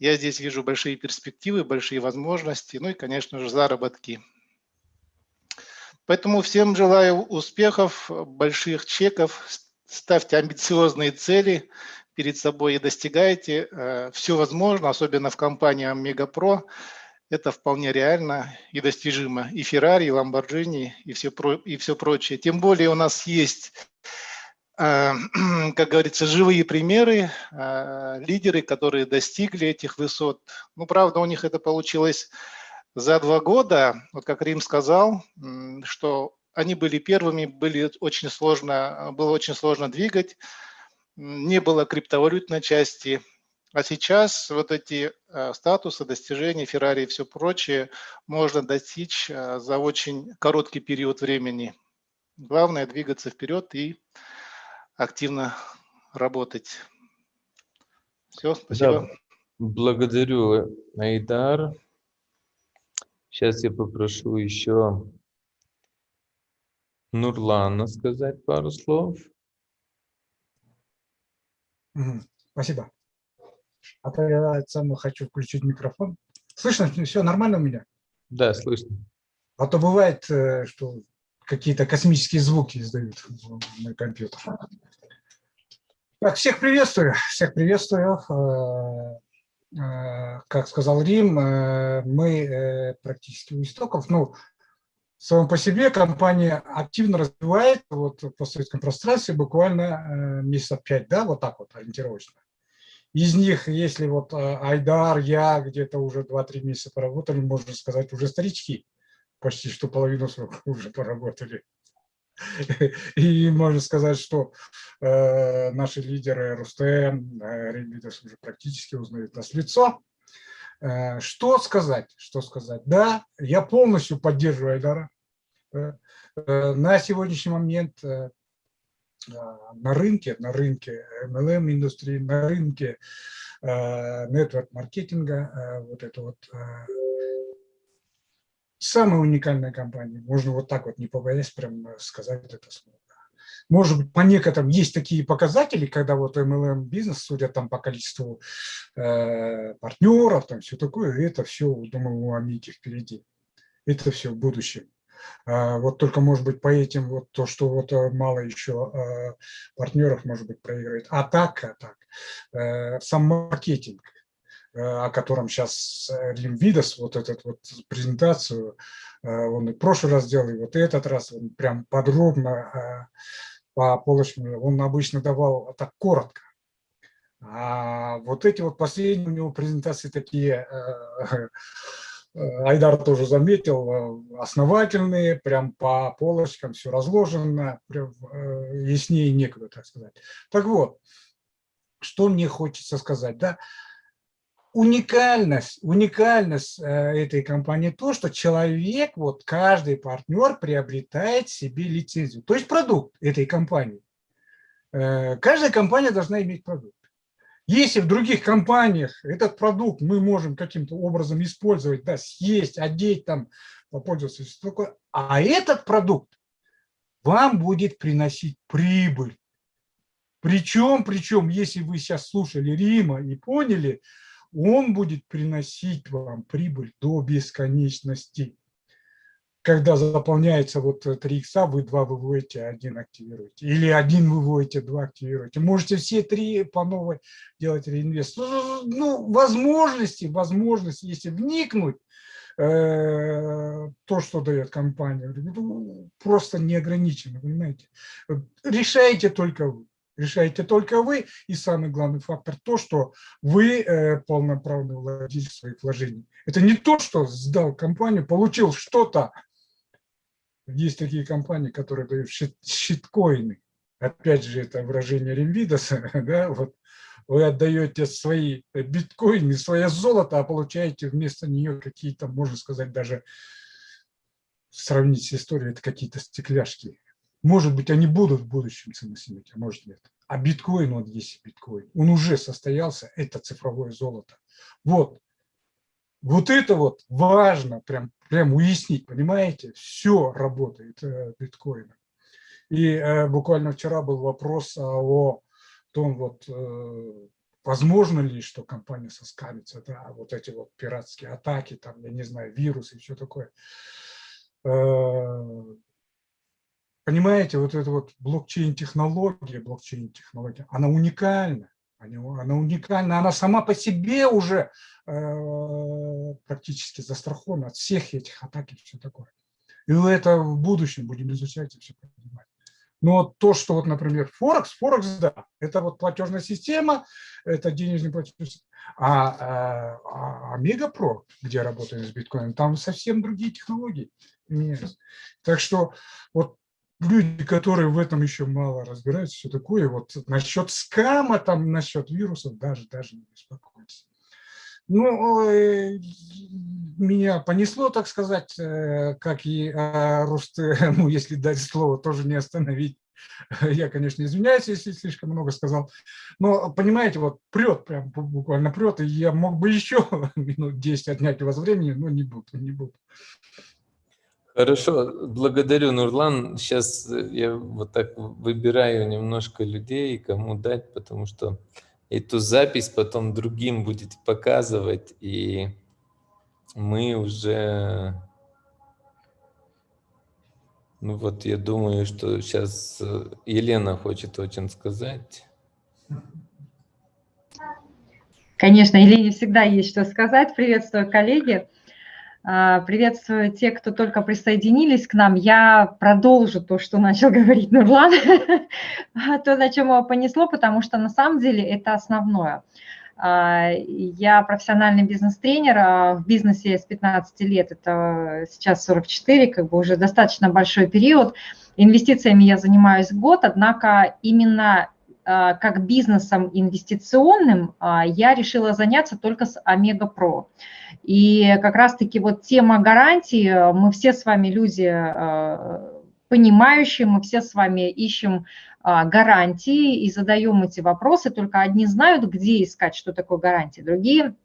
Я здесь вижу большие перспективы, большие возможности, ну и, конечно же, заработки. Поэтому всем желаю успехов, больших чеков, ставьте амбициозные цели перед собой и достигайте. Э, Все возможно, особенно в компании Омега Про это вполне реально и достижимо. И Феррари, и Ламборджини, и все, и все прочее. Тем более у нас есть, как говорится, живые примеры, э, лидеры, которые достигли этих высот. Ну, правда, у них это получилось за два года. Вот как Рим сказал, что они были первыми, были очень сложно, было очень сложно двигать, не было криптовалютной части, а сейчас вот эти э, статусы, достижения, Феррари и все прочее можно достичь э, за очень короткий период времени. Главное двигаться вперед и активно работать. Все, спасибо. Да, благодарю, Айдар. Сейчас я попрошу еще Нурлана сказать пару слов. Спасибо. А то я сам хочу включить микрофон. Слышно? Все нормально у меня? Да, слышно. А то бывает, э, что какие-то космические звуки издают мой компьютер. Так, всех приветствую, всех приветствую. Э, э, как сказал Рим, мы практически у истоков. Ну, само по себе компания активно развивает вот в постсоветском пространстве буквально месяца пять, да, вот так вот ориентировочно. Из них, если вот э, Айдар, я где-то уже 2-3 месяца поработали, можно сказать, уже старички, почти что половину срока уже поработали. И можно сказать, что э, наши лидеры Рустем, э, Рейнбидерс уже практически узнают нас лицо. Э, что сказать? Что сказать? Да, я полностью поддерживаю Айдара. Э, э, на сегодняшний момент э, а, на рынке, на рынке MLM индустрии, на рынке нетворк-маркетинга, а, вот это вот самая уникальная компания. Можно вот так вот, не побоясь прям сказать это слово. Может быть, по некоторым есть такие показатели, когда вот MLM бизнес, судя там по количеству э, партнеров, там все такое, это все, думаю, у Амики впереди. Это все в будущем. А, вот только, может быть, по этим, вот то, что вот э, мало еще а, партнеров, может быть, проигрывает. А так, а так, э, сам маркетинг, э, о котором сейчас Рим Видос, вот этот вот презентацию, он и в прошлый раз делал, и вот этот раз он прям подробно по полочкам, он обычно давал так коротко. А вот эти вот последние у него презентации такие Э, Айдар тоже заметил, э, основательные, прям по полочкам все разложено, прям, э, яснее некуда, так сказать. Так вот, что мне хочется сказать, да, уникальность, уникальность этой компании то, что человек, вот каждый партнер приобретает себе лицензию, то есть продукт этой компании. Каждая компания должна иметь продукт. Если в других компаниях этот продукт мы можем каким-то образом использовать, да, съесть, одеть, там, попользоваться, все такое, а этот продукт вам будет приносить прибыль. Причем, причем, если вы сейчас слушали Рима и поняли, он будет приносить вам прибыль до бесконечности когда заполняется вот 3 икса, вы два выводите, один активируете. Или один выводите, два активируете. Можете все три по новой делать реинвест. Ну, ну возможности, возможности, если вникнуть, э, то, что дает компания, ну, просто не ограничено, понимаете. Решаете только вы. Решаете только вы. И самый главный фактор то, что вы э, полноправный владелец своих вложений. Это не то, что сдал компанию, получил что-то, есть такие компании, которые дают щит, щиткоины. Опять же, это выражение Ремвидоса. Да? Вот вы отдаете свои биткоины, свое золото, а получаете вместо нее какие-то, можно сказать, даже сравнить с историей, это какие-то стекляшки. Может быть, они будут в будущем ценность иметь, а может нет. А биткоин, вот есть биткоин, он уже состоялся, это цифровое золото. Вот, вот это вот важно прям, прям уяснить, понимаете? Все работает э, биткоином. И э, буквально вчера был вопрос о том, вот, э, возможно ли, что компания соскамится, да, вот эти вот пиратские атаки, там, я не знаю, вирусы и все такое. Э, понимаете, вот эта вот блокчейн-технология, блокчейн-технология, она уникальна. Она уникальна, она сама по себе уже э, практически застрахована от всех этих атак и все такое. И это в будущем будем изучать и все понимать. Но то, что вот, например, Форекс, Форекс, да, это вот платежная система, это денежный платеж. А, а, а Мегапро, где работаем с биткоином, там совсем другие технологии. Так что вот люди, которые в этом еще мало разбираются, все такое, вот насчет скама, там, насчет вирусов, даже, даже не беспокойтесь. Ну, меня понесло, так сказать, э, как и э, ну, если дать слово, тоже не остановить. Я, конечно, извиняюсь, если слишком много сказал. Но, понимаете, вот прет, прям буквально прет, и я мог бы еще минут 10 отнять у вас времени, но не буду, не буду. Хорошо, благодарю, Нурлан. Сейчас я вот так выбираю немножко людей, кому дать, потому что эту запись потом другим будете показывать, и мы уже... Ну вот я думаю, что сейчас Елена хочет очень сказать. Конечно, Елене всегда есть что сказать. Приветствую, коллеги. А, приветствую тех, кто только присоединились к нам. Я продолжу то, что начал говорить Нурлан, то, на чем его понесло, потому что на самом деле это основное. А, я профессиональный бизнес-тренер, а в бизнесе с 15 лет, это сейчас 44, как бы уже достаточно большой период. Инвестициями я занимаюсь год, однако именно как бизнесом инвестиционным я решила заняться только с Омега Про. И как раз-таки вот тема гарантии, мы все с вами люди э, понимающие, мы все с вами ищем а, гарантии и задаем эти вопросы, только одни знают, где искать, что такое гарантия, другие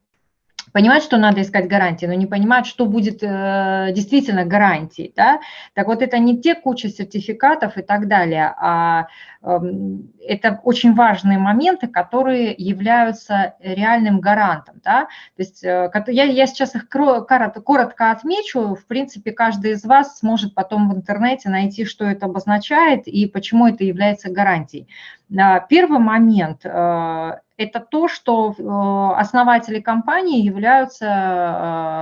понимают, что надо искать гарантии, но не понимают, что будет э, действительно гарантией. Да? Так вот, это не те куча сертификатов и так далее, а э, это очень важные моменты, которые являются реальным гарантом. Да? То есть э, я, я сейчас их коротко, отмечу, в принципе, каждый из вас сможет потом в интернете найти, что это обозначает и почему это является гарантией. Первый момент э, – это то, что э, основатели компании являются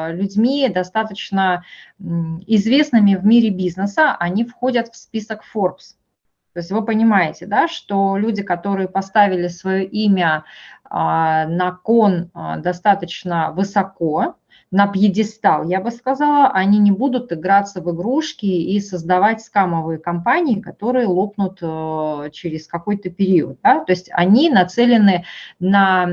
э, людьми достаточно известными в мире бизнеса, они входят в список Forbes. То есть вы понимаете, да, что люди, которые поставили свое имя на кон достаточно высоко, на пьедестал, я бы сказала, они не будут играться в игрушки и создавать скамовые компании, которые лопнут э, через какой-то период. Да? То есть они нацелены на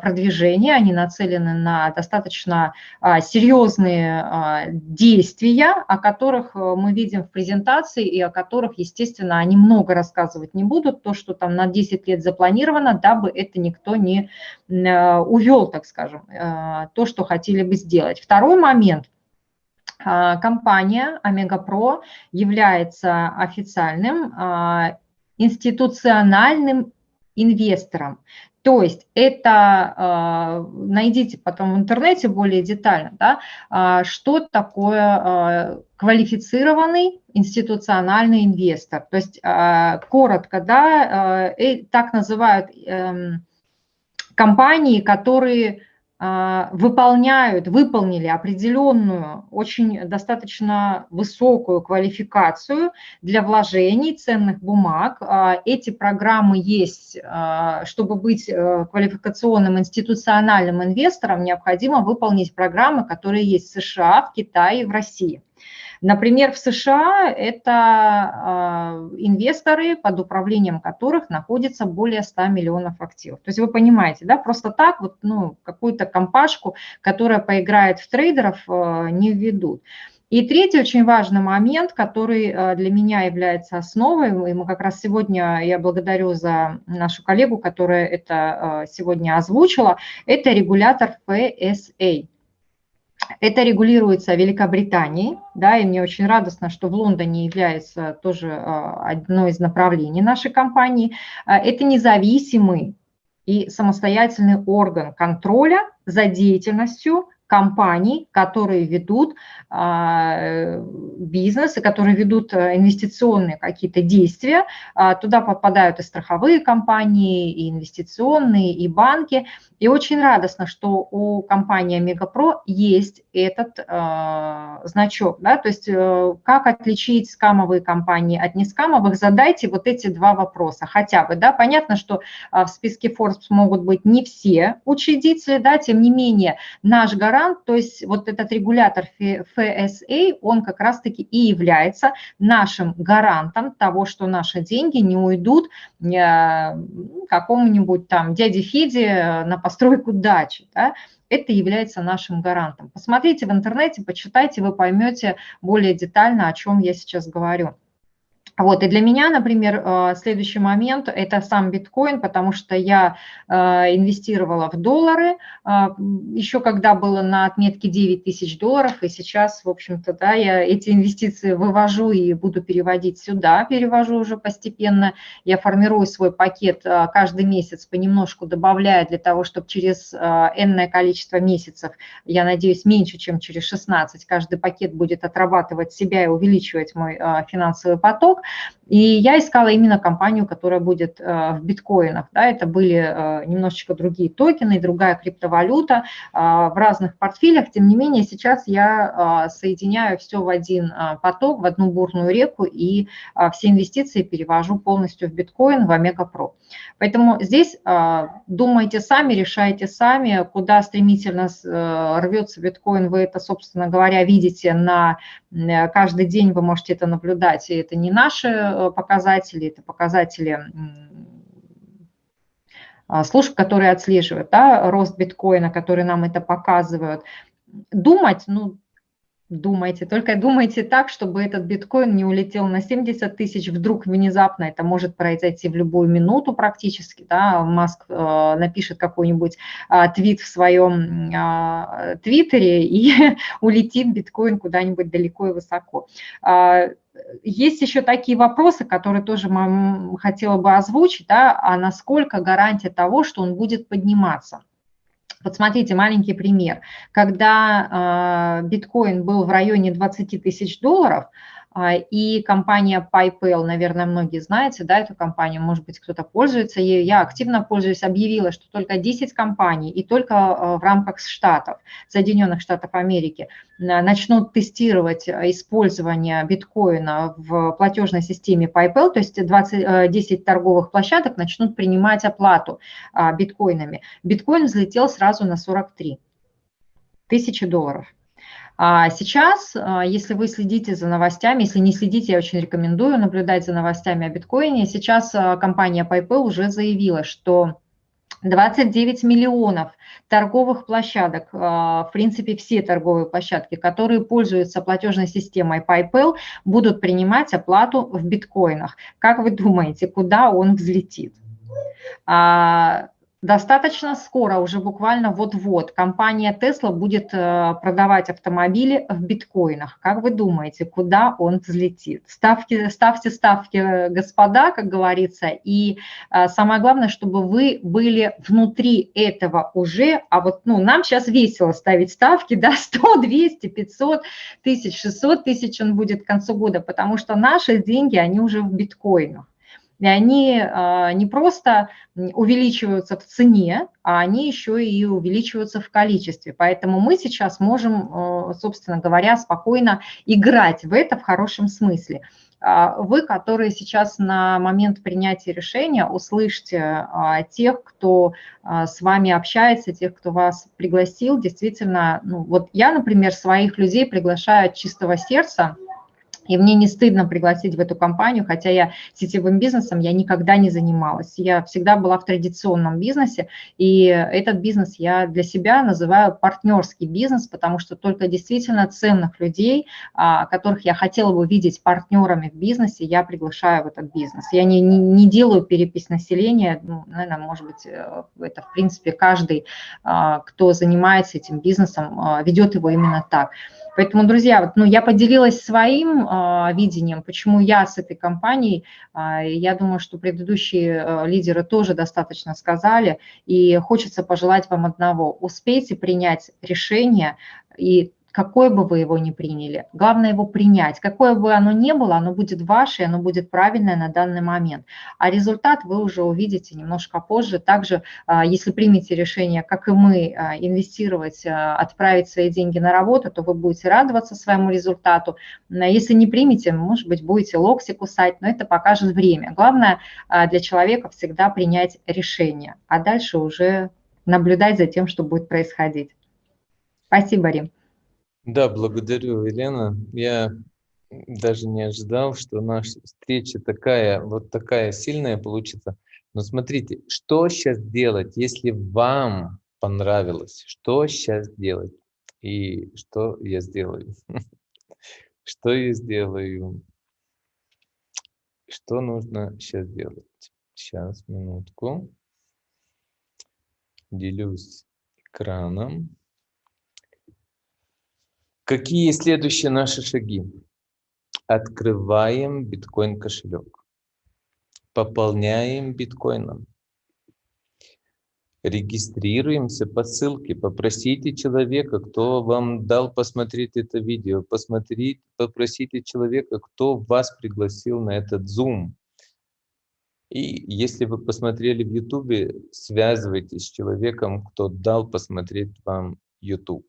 продвижение, они нацелены на достаточно а, серьезные а, действия, о которых э, мы видим в презентации и о которых, естественно, они много рассказывать не будут. То, что там на 10 лет запланировано, дабы это никто не увел, так скажем, то, что хотели бы сделать делать. Второй момент. А, компания Омега Про является официальным а, институциональным инвестором. То есть это, а, найдите потом в интернете более детально, да, что такое квалифицированный институциональный инвестор. То есть коротко, да, э, так называют эм, компании, которые а, выполняют, выполнили определенную, очень достаточно высокую квалификацию для вложений ценных бумаг. А, эти программы есть, а, чтобы быть э, квалификационным институциональным инвестором, необходимо выполнить программы, которые есть в США, в Китае и в России. Например, в США это а, инвесторы, под управлением которых находится более 100 миллионов активов. То есть вы понимаете, да, просто так вот ну, какую-то компашку, которая поиграет в трейдеров, а, не введут. И третий очень важный момент, который а, для меня является основой, и мы как раз сегодня, я благодарю за нашу коллегу, которая это сегодня озвучила, это регулятор FSA. Это регулируется Великобританией, да, и мне очень радостно, что в Лондоне является тоже а, одно из направлений нашей компании. А, это независимый и самостоятельный орган контроля за деятельностью компаний, которые ведут а, бизнес и которые ведут инвестиционные какие-то действия. Туда попадают и страховые компании, и инвестиционные, и банки. И очень радостно, что у компании Мегапро есть этот э, значок. Да? То есть э, как отличить скамовые компании от нескамовых, задайте вот эти два вопроса хотя бы. Да? Понятно, что э, в списке Forbes могут быть не все учредители, да? тем не менее наш гарант, то есть вот этот регулятор FSA, он как раз-таки и является нашим гарантом того, что наши деньги не уйдут какому-нибудь там дяде Феде на постройку дачи. Да? Это является нашим гарантом. Посмотрите в интернете, почитайте, вы поймете более детально, о чем я сейчас говорю. Вот, и для меня, например, э, следующий момент – это сам биткоин, потому что я э, инвестировала в доллары, э, еще когда было на отметке 9 тысяч долларов, и сейчас, в общем-то, да, я эти инвестиции вывожу и буду переводить сюда, перевожу уже постепенно. Я формирую свой пакет каждый месяц, понемножку добавляя для того, чтобы через энное количество месяцев, я надеюсь, меньше, чем через 16, каждый пакет будет отрабатывать себя и увеличивать мой финансовый поток. И я искала именно компанию, которая будет э, в биткоинах. Да, это были э, немножечко другие токены, другая криптовалюта э, в разных портфелях. Тем не менее, сейчас я соединяю все в один поток, в одну бурную реку, и все инвестиции перевожу полностью в биткоин, в Омега Про. Поэтому здесь думайте сами, решайте сами, куда стремительно рвется биткоин, вы это, собственно говоря, видите на каждый день, вы можете это наблюдать, и это не наш наши э, показатели, это показатели а, служб, которые отслеживают, да, рост биткоина, которые нам это показывают. Думать, ну, Думайте, только думайте так, чтобы этот биткоин не улетел на 70 тысяч, вдруг внезапно это может произойти в любую минуту практически, да, Маск э, напишет какой-нибудь э, твит в своем э, твиттере и улетит биткоин куда-нибудь далеко и высоко. Э, есть еще такие вопросы, которые тоже хотела бы озвучить, да, а насколько гарантия того, что он будет подниматься. Вот смотрите, маленький пример. Когда э, биткоин был в районе 20 тысяч долларов, а, и компания PayPal, наверное, многие знаете, да, эту компанию, может быть, кто-то пользуется ею. Я активно пользуюсь, объявила, что только 10 компаний и только а, в рамках Штатов, Соединенных Штатов Америки, начнут тестировать использование биткоина в платежной системе PayPal, то есть 20, 10 торговых площадок начнут принимать оплату биткоинами. Биткоин взлетел сразу на 43 тысячи долларов. А сейчас, а, если вы следите за новостями, если не следите, я очень рекомендую наблюдать за новостями о биткоине. Сейчас а, компания PayPal уже заявила, что 29 миллионов торговых площадок, а, в принципе, все торговые площадки, которые пользуются платежной системой PayPal, будут принимать оплату в биткоинах. Как вы думаете, куда он взлетит? Достаточно скоро, уже буквально вот-вот, компания Tesla будет э, продавать автомобили в биткоинах. Как вы думаете, куда он взлетит? Ставьте, ставьте ставки, господа, как говорится, и э, самое главное, чтобы вы были внутри этого уже, а вот ну, нам сейчас весело ставить ставки, да, 100, 200, 500 тысяч, 600 тысяч он будет к концу года, потому что наши деньги, они уже в биткоинах. И они а, не просто увеличиваются в цене, а они еще и увеличиваются в количестве. Поэтому мы сейчас можем, а, собственно говоря, спокойно играть в это в хорошем смысле. А, вы, которые сейчас на момент принятия решения, услышьте тех, кто с вами общается, тех, кто вас пригласил. Действительно, ну, вот я, например, своих людей приглашаю от чистого сердца, и мне не стыдно пригласить в эту компанию, хотя я сетевым бизнесом я никогда не занималась. Я всегда была в традиционном бизнесе, и этот бизнес я для себя называю партнерский бизнес, потому что только действительно ценных людей, а, которых я хотела бы видеть партнерами в бизнесе, я приглашаю в этот бизнес. Я не, не, не делаю перепись населения, ну, наверное, может быть, э, это в принципе каждый, а, кто занимается этим бизнесом, а, ведет его именно так. Поэтому, друзья, вот, ну, я поделилась своим э, видением, почему я с этой компанией. Э, я думаю, что предыдущие э, лидеры тоже достаточно сказали. И хочется пожелать вам одного. Успейте принять решение и какое бы вы его ни приняли. Главное его принять. Какое бы оно ни было, оно будет ваше, оно будет правильное на данный момент. А результат вы уже увидите немножко позже. Также, а, если примете решение, как и мы, а, инвестировать, а, отправить свои деньги на работу, то вы будете радоваться своему результату. Если не примете, может быть, будете локти кусать, но это покажет время. Главное для человека всегда принять решение, а дальше уже наблюдать за тем, что будет происходить. Спасибо, Рим. Да, благодарю, Елена. Я даже не ожидал, что наша встреча такая, вот такая сильная получится. Но смотрите, что сейчас делать, если вам понравилось? Что сейчас делать? И что я сделаю? Что я сделаю? Что нужно сейчас делать? Сейчас, минутку. Делюсь экраном. Какие следующие наши шаги? Открываем биткоин кошелек. Пополняем биткоином. Регистрируемся по ссылке. Попросите человека, кто вам дал посмотреть это видео. Посмотрите, попросите человека, кто вас пригласил на этот Zoom. И если вы посмотрели в YouTube, связывайтесь с человеком, кто дал посмотреть вам YouTube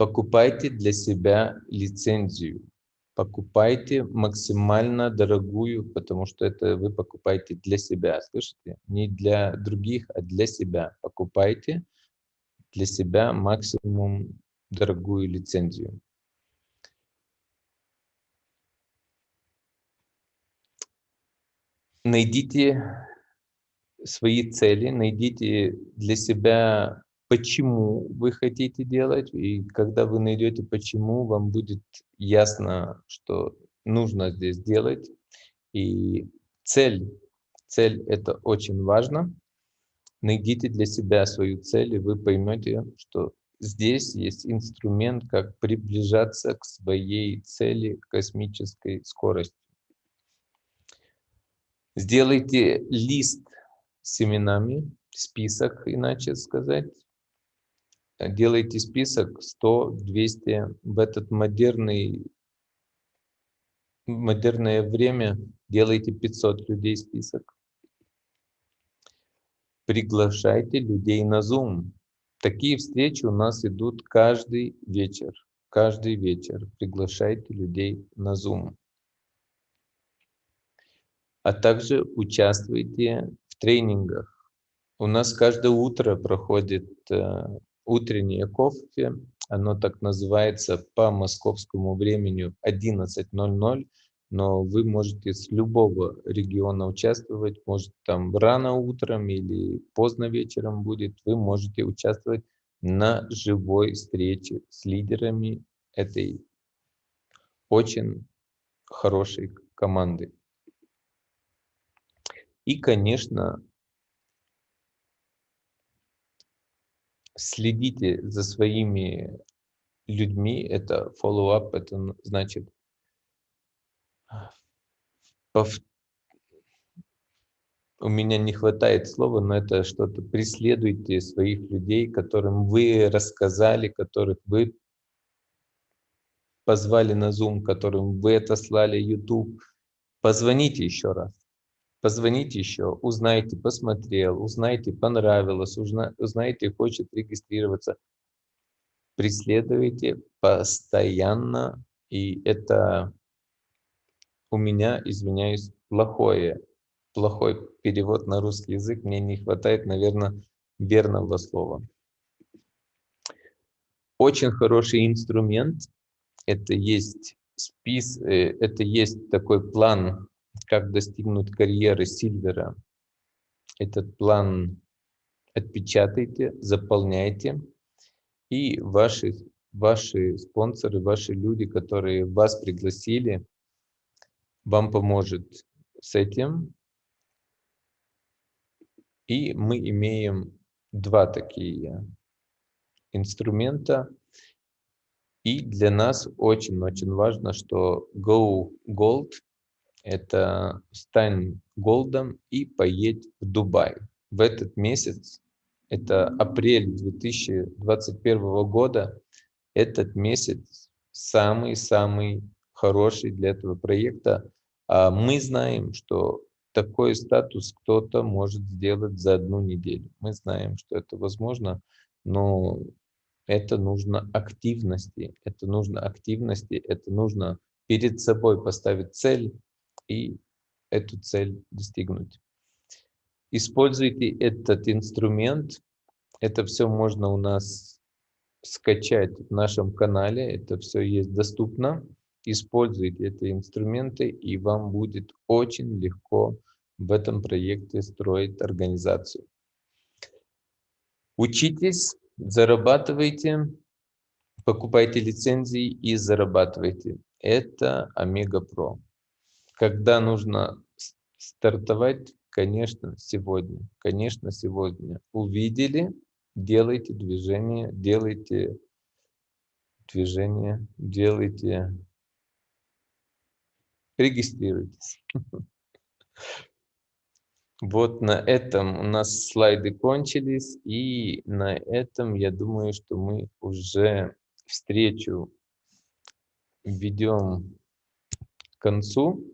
покупайте для себя лицензию. Покупайте максимально дорогую, потому что это вы покупаете для себя, слышите? Не для других, а для себя. Покупайте для себя максимум дорогую лицензию. Найдите свои цели, найдите для себя почему вы хотите делать, и когда вы найдете почему, вам будет ясно, что нужно здесь делать. И цель, цель это очень важно. Найдите для себя свою цель, и вы поймете, что здесь есть инструмент, как приближаться к своей цели космической скорости. Сделайте лист с именами, список, иначе сказать. Делайте список 100, 200 в этот модерный, модерное время. Делайте 500 людей список. Приглашайте людей на Zoom. Такие встречи у нас идут каждый вечер. Каждый вечер приглашайте людей на Zoom а также участвуйте в тренингах. У нас каждое утро проходит э, утреннее кофе, оно так называется по московскому времени 11.00, но вы можете с любого региона участвовать, может там рано утром или поздно вечером будет, вы можете участвовать на живой встрече с лидерами этой очень хорошей команды. И, конечно, следите за своими людьми, это follow-up, это значит пов... у меня не хватает слова, но это что-то преследуйте своих людей, которым вы рассказали, которых вы позвали на Zoom, которым вы отослали YouTube. Позвоните еще раз позвоните еще, узнайте, посмотрел, узнайте, понравилось, узна, узнайте, хочет регистрироваться. Преследуйте постоянно, и это у меня, извиняюсь, плохое, плохой перевод на русский язык, мне не хватает, наверное, верного слова. Очень хороший инструмент, это есть спис, э, это есть такой план как достигнуть карьеры Сильвера. Этот план отпечатайте, заполняйте, и ваши, ваши спонсоры, ваши люди, которые вас пригласили, вам поможет с этим. И мы имеем два такие инструмента. И для нас очень-очень важно, что Go Gold это стань голдом и поедь в Дубай. В этот месяц, это апрель 2021 года, этот месяц самый-самый хороший для этого проекта. А мы знаем, что такой статус кто-то может сделать за одну неделю. Мы знаем, что это возможно, но это нужно активности, это нужно активности, это нужно перед собой поставить цель, и эту цель достигнуть. Используйте этот инструмент. Это все можно у нас скачать в нашем канале. Это все есть доступно. Используйте эти инструменты, и вам будет очень легко в этом проекте строить организацию. Учитесь, зарабатывайте, покупайте лицензии и зарабатывайте. Это Омега Про. Когда нужно стартовать? Конечно, сегодня. Конечно, сегодня. Увидели, делайте движение, делайте движение, делайте, регистрируйтесь. Вот на этом у нас слайды кончились, и на этом я думаю, что мы уже встречу ведем к концу.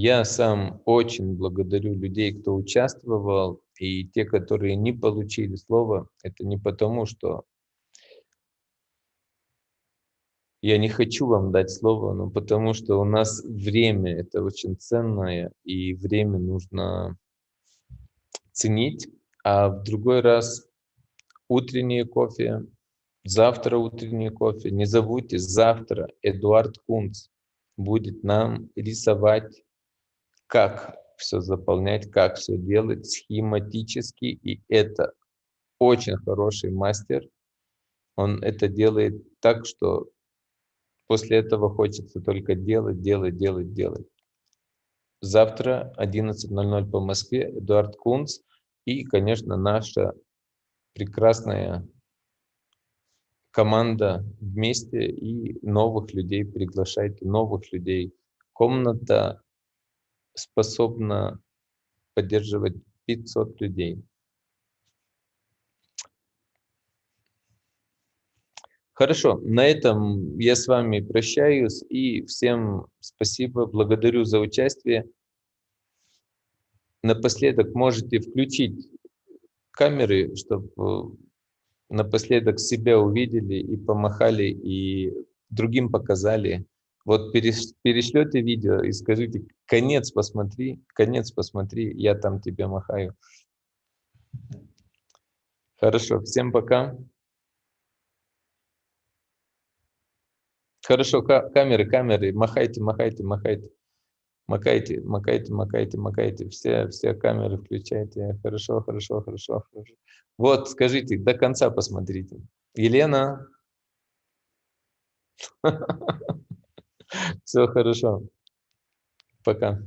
Я сам очень благодарю людей, кто участвовал, и те, которые не получили слово, это не потому, что я не хочу вам дать слово, но потому что у нас время это очень ценное, и время нужно ценить. А в другой раз утреннее кофе, завтра утреннее кофе. Не забудьте, завтра Эдуард Кунц будет нам рисовать как все заполнять, как все делать схематически, и это очень хороший мастер. Он это делает так, что после этого хочется только делать, делать, делать, делать. Завтра 11.00 по Москве Эдуард Кунц и, конечно, наша прекрасная команда вместе и новых людей приглашайте, новых людей. Комната способна поддерживать 500 людей. Хорошо, на этом я с вами прощаюсь и всем спасибо, благодарю за участие. Напоследок можете включить камеры, чтобы напоследок себя увидели и помахали, и другим показали. Вот перешлете видео и скажите, конец посмотри, конец посмотри, я там тебе махаю. Хорошо, всем пока. Хорошо, камеры, камеры, махайте, махайте, махайте. Макайте, макайте, макайте, макайте. Все, все камеры включайте. Хорошо, хорошо, хорошо, хорошо. Вот, скажите, до конца посмотрите. Елена. Все хорошо. Пока.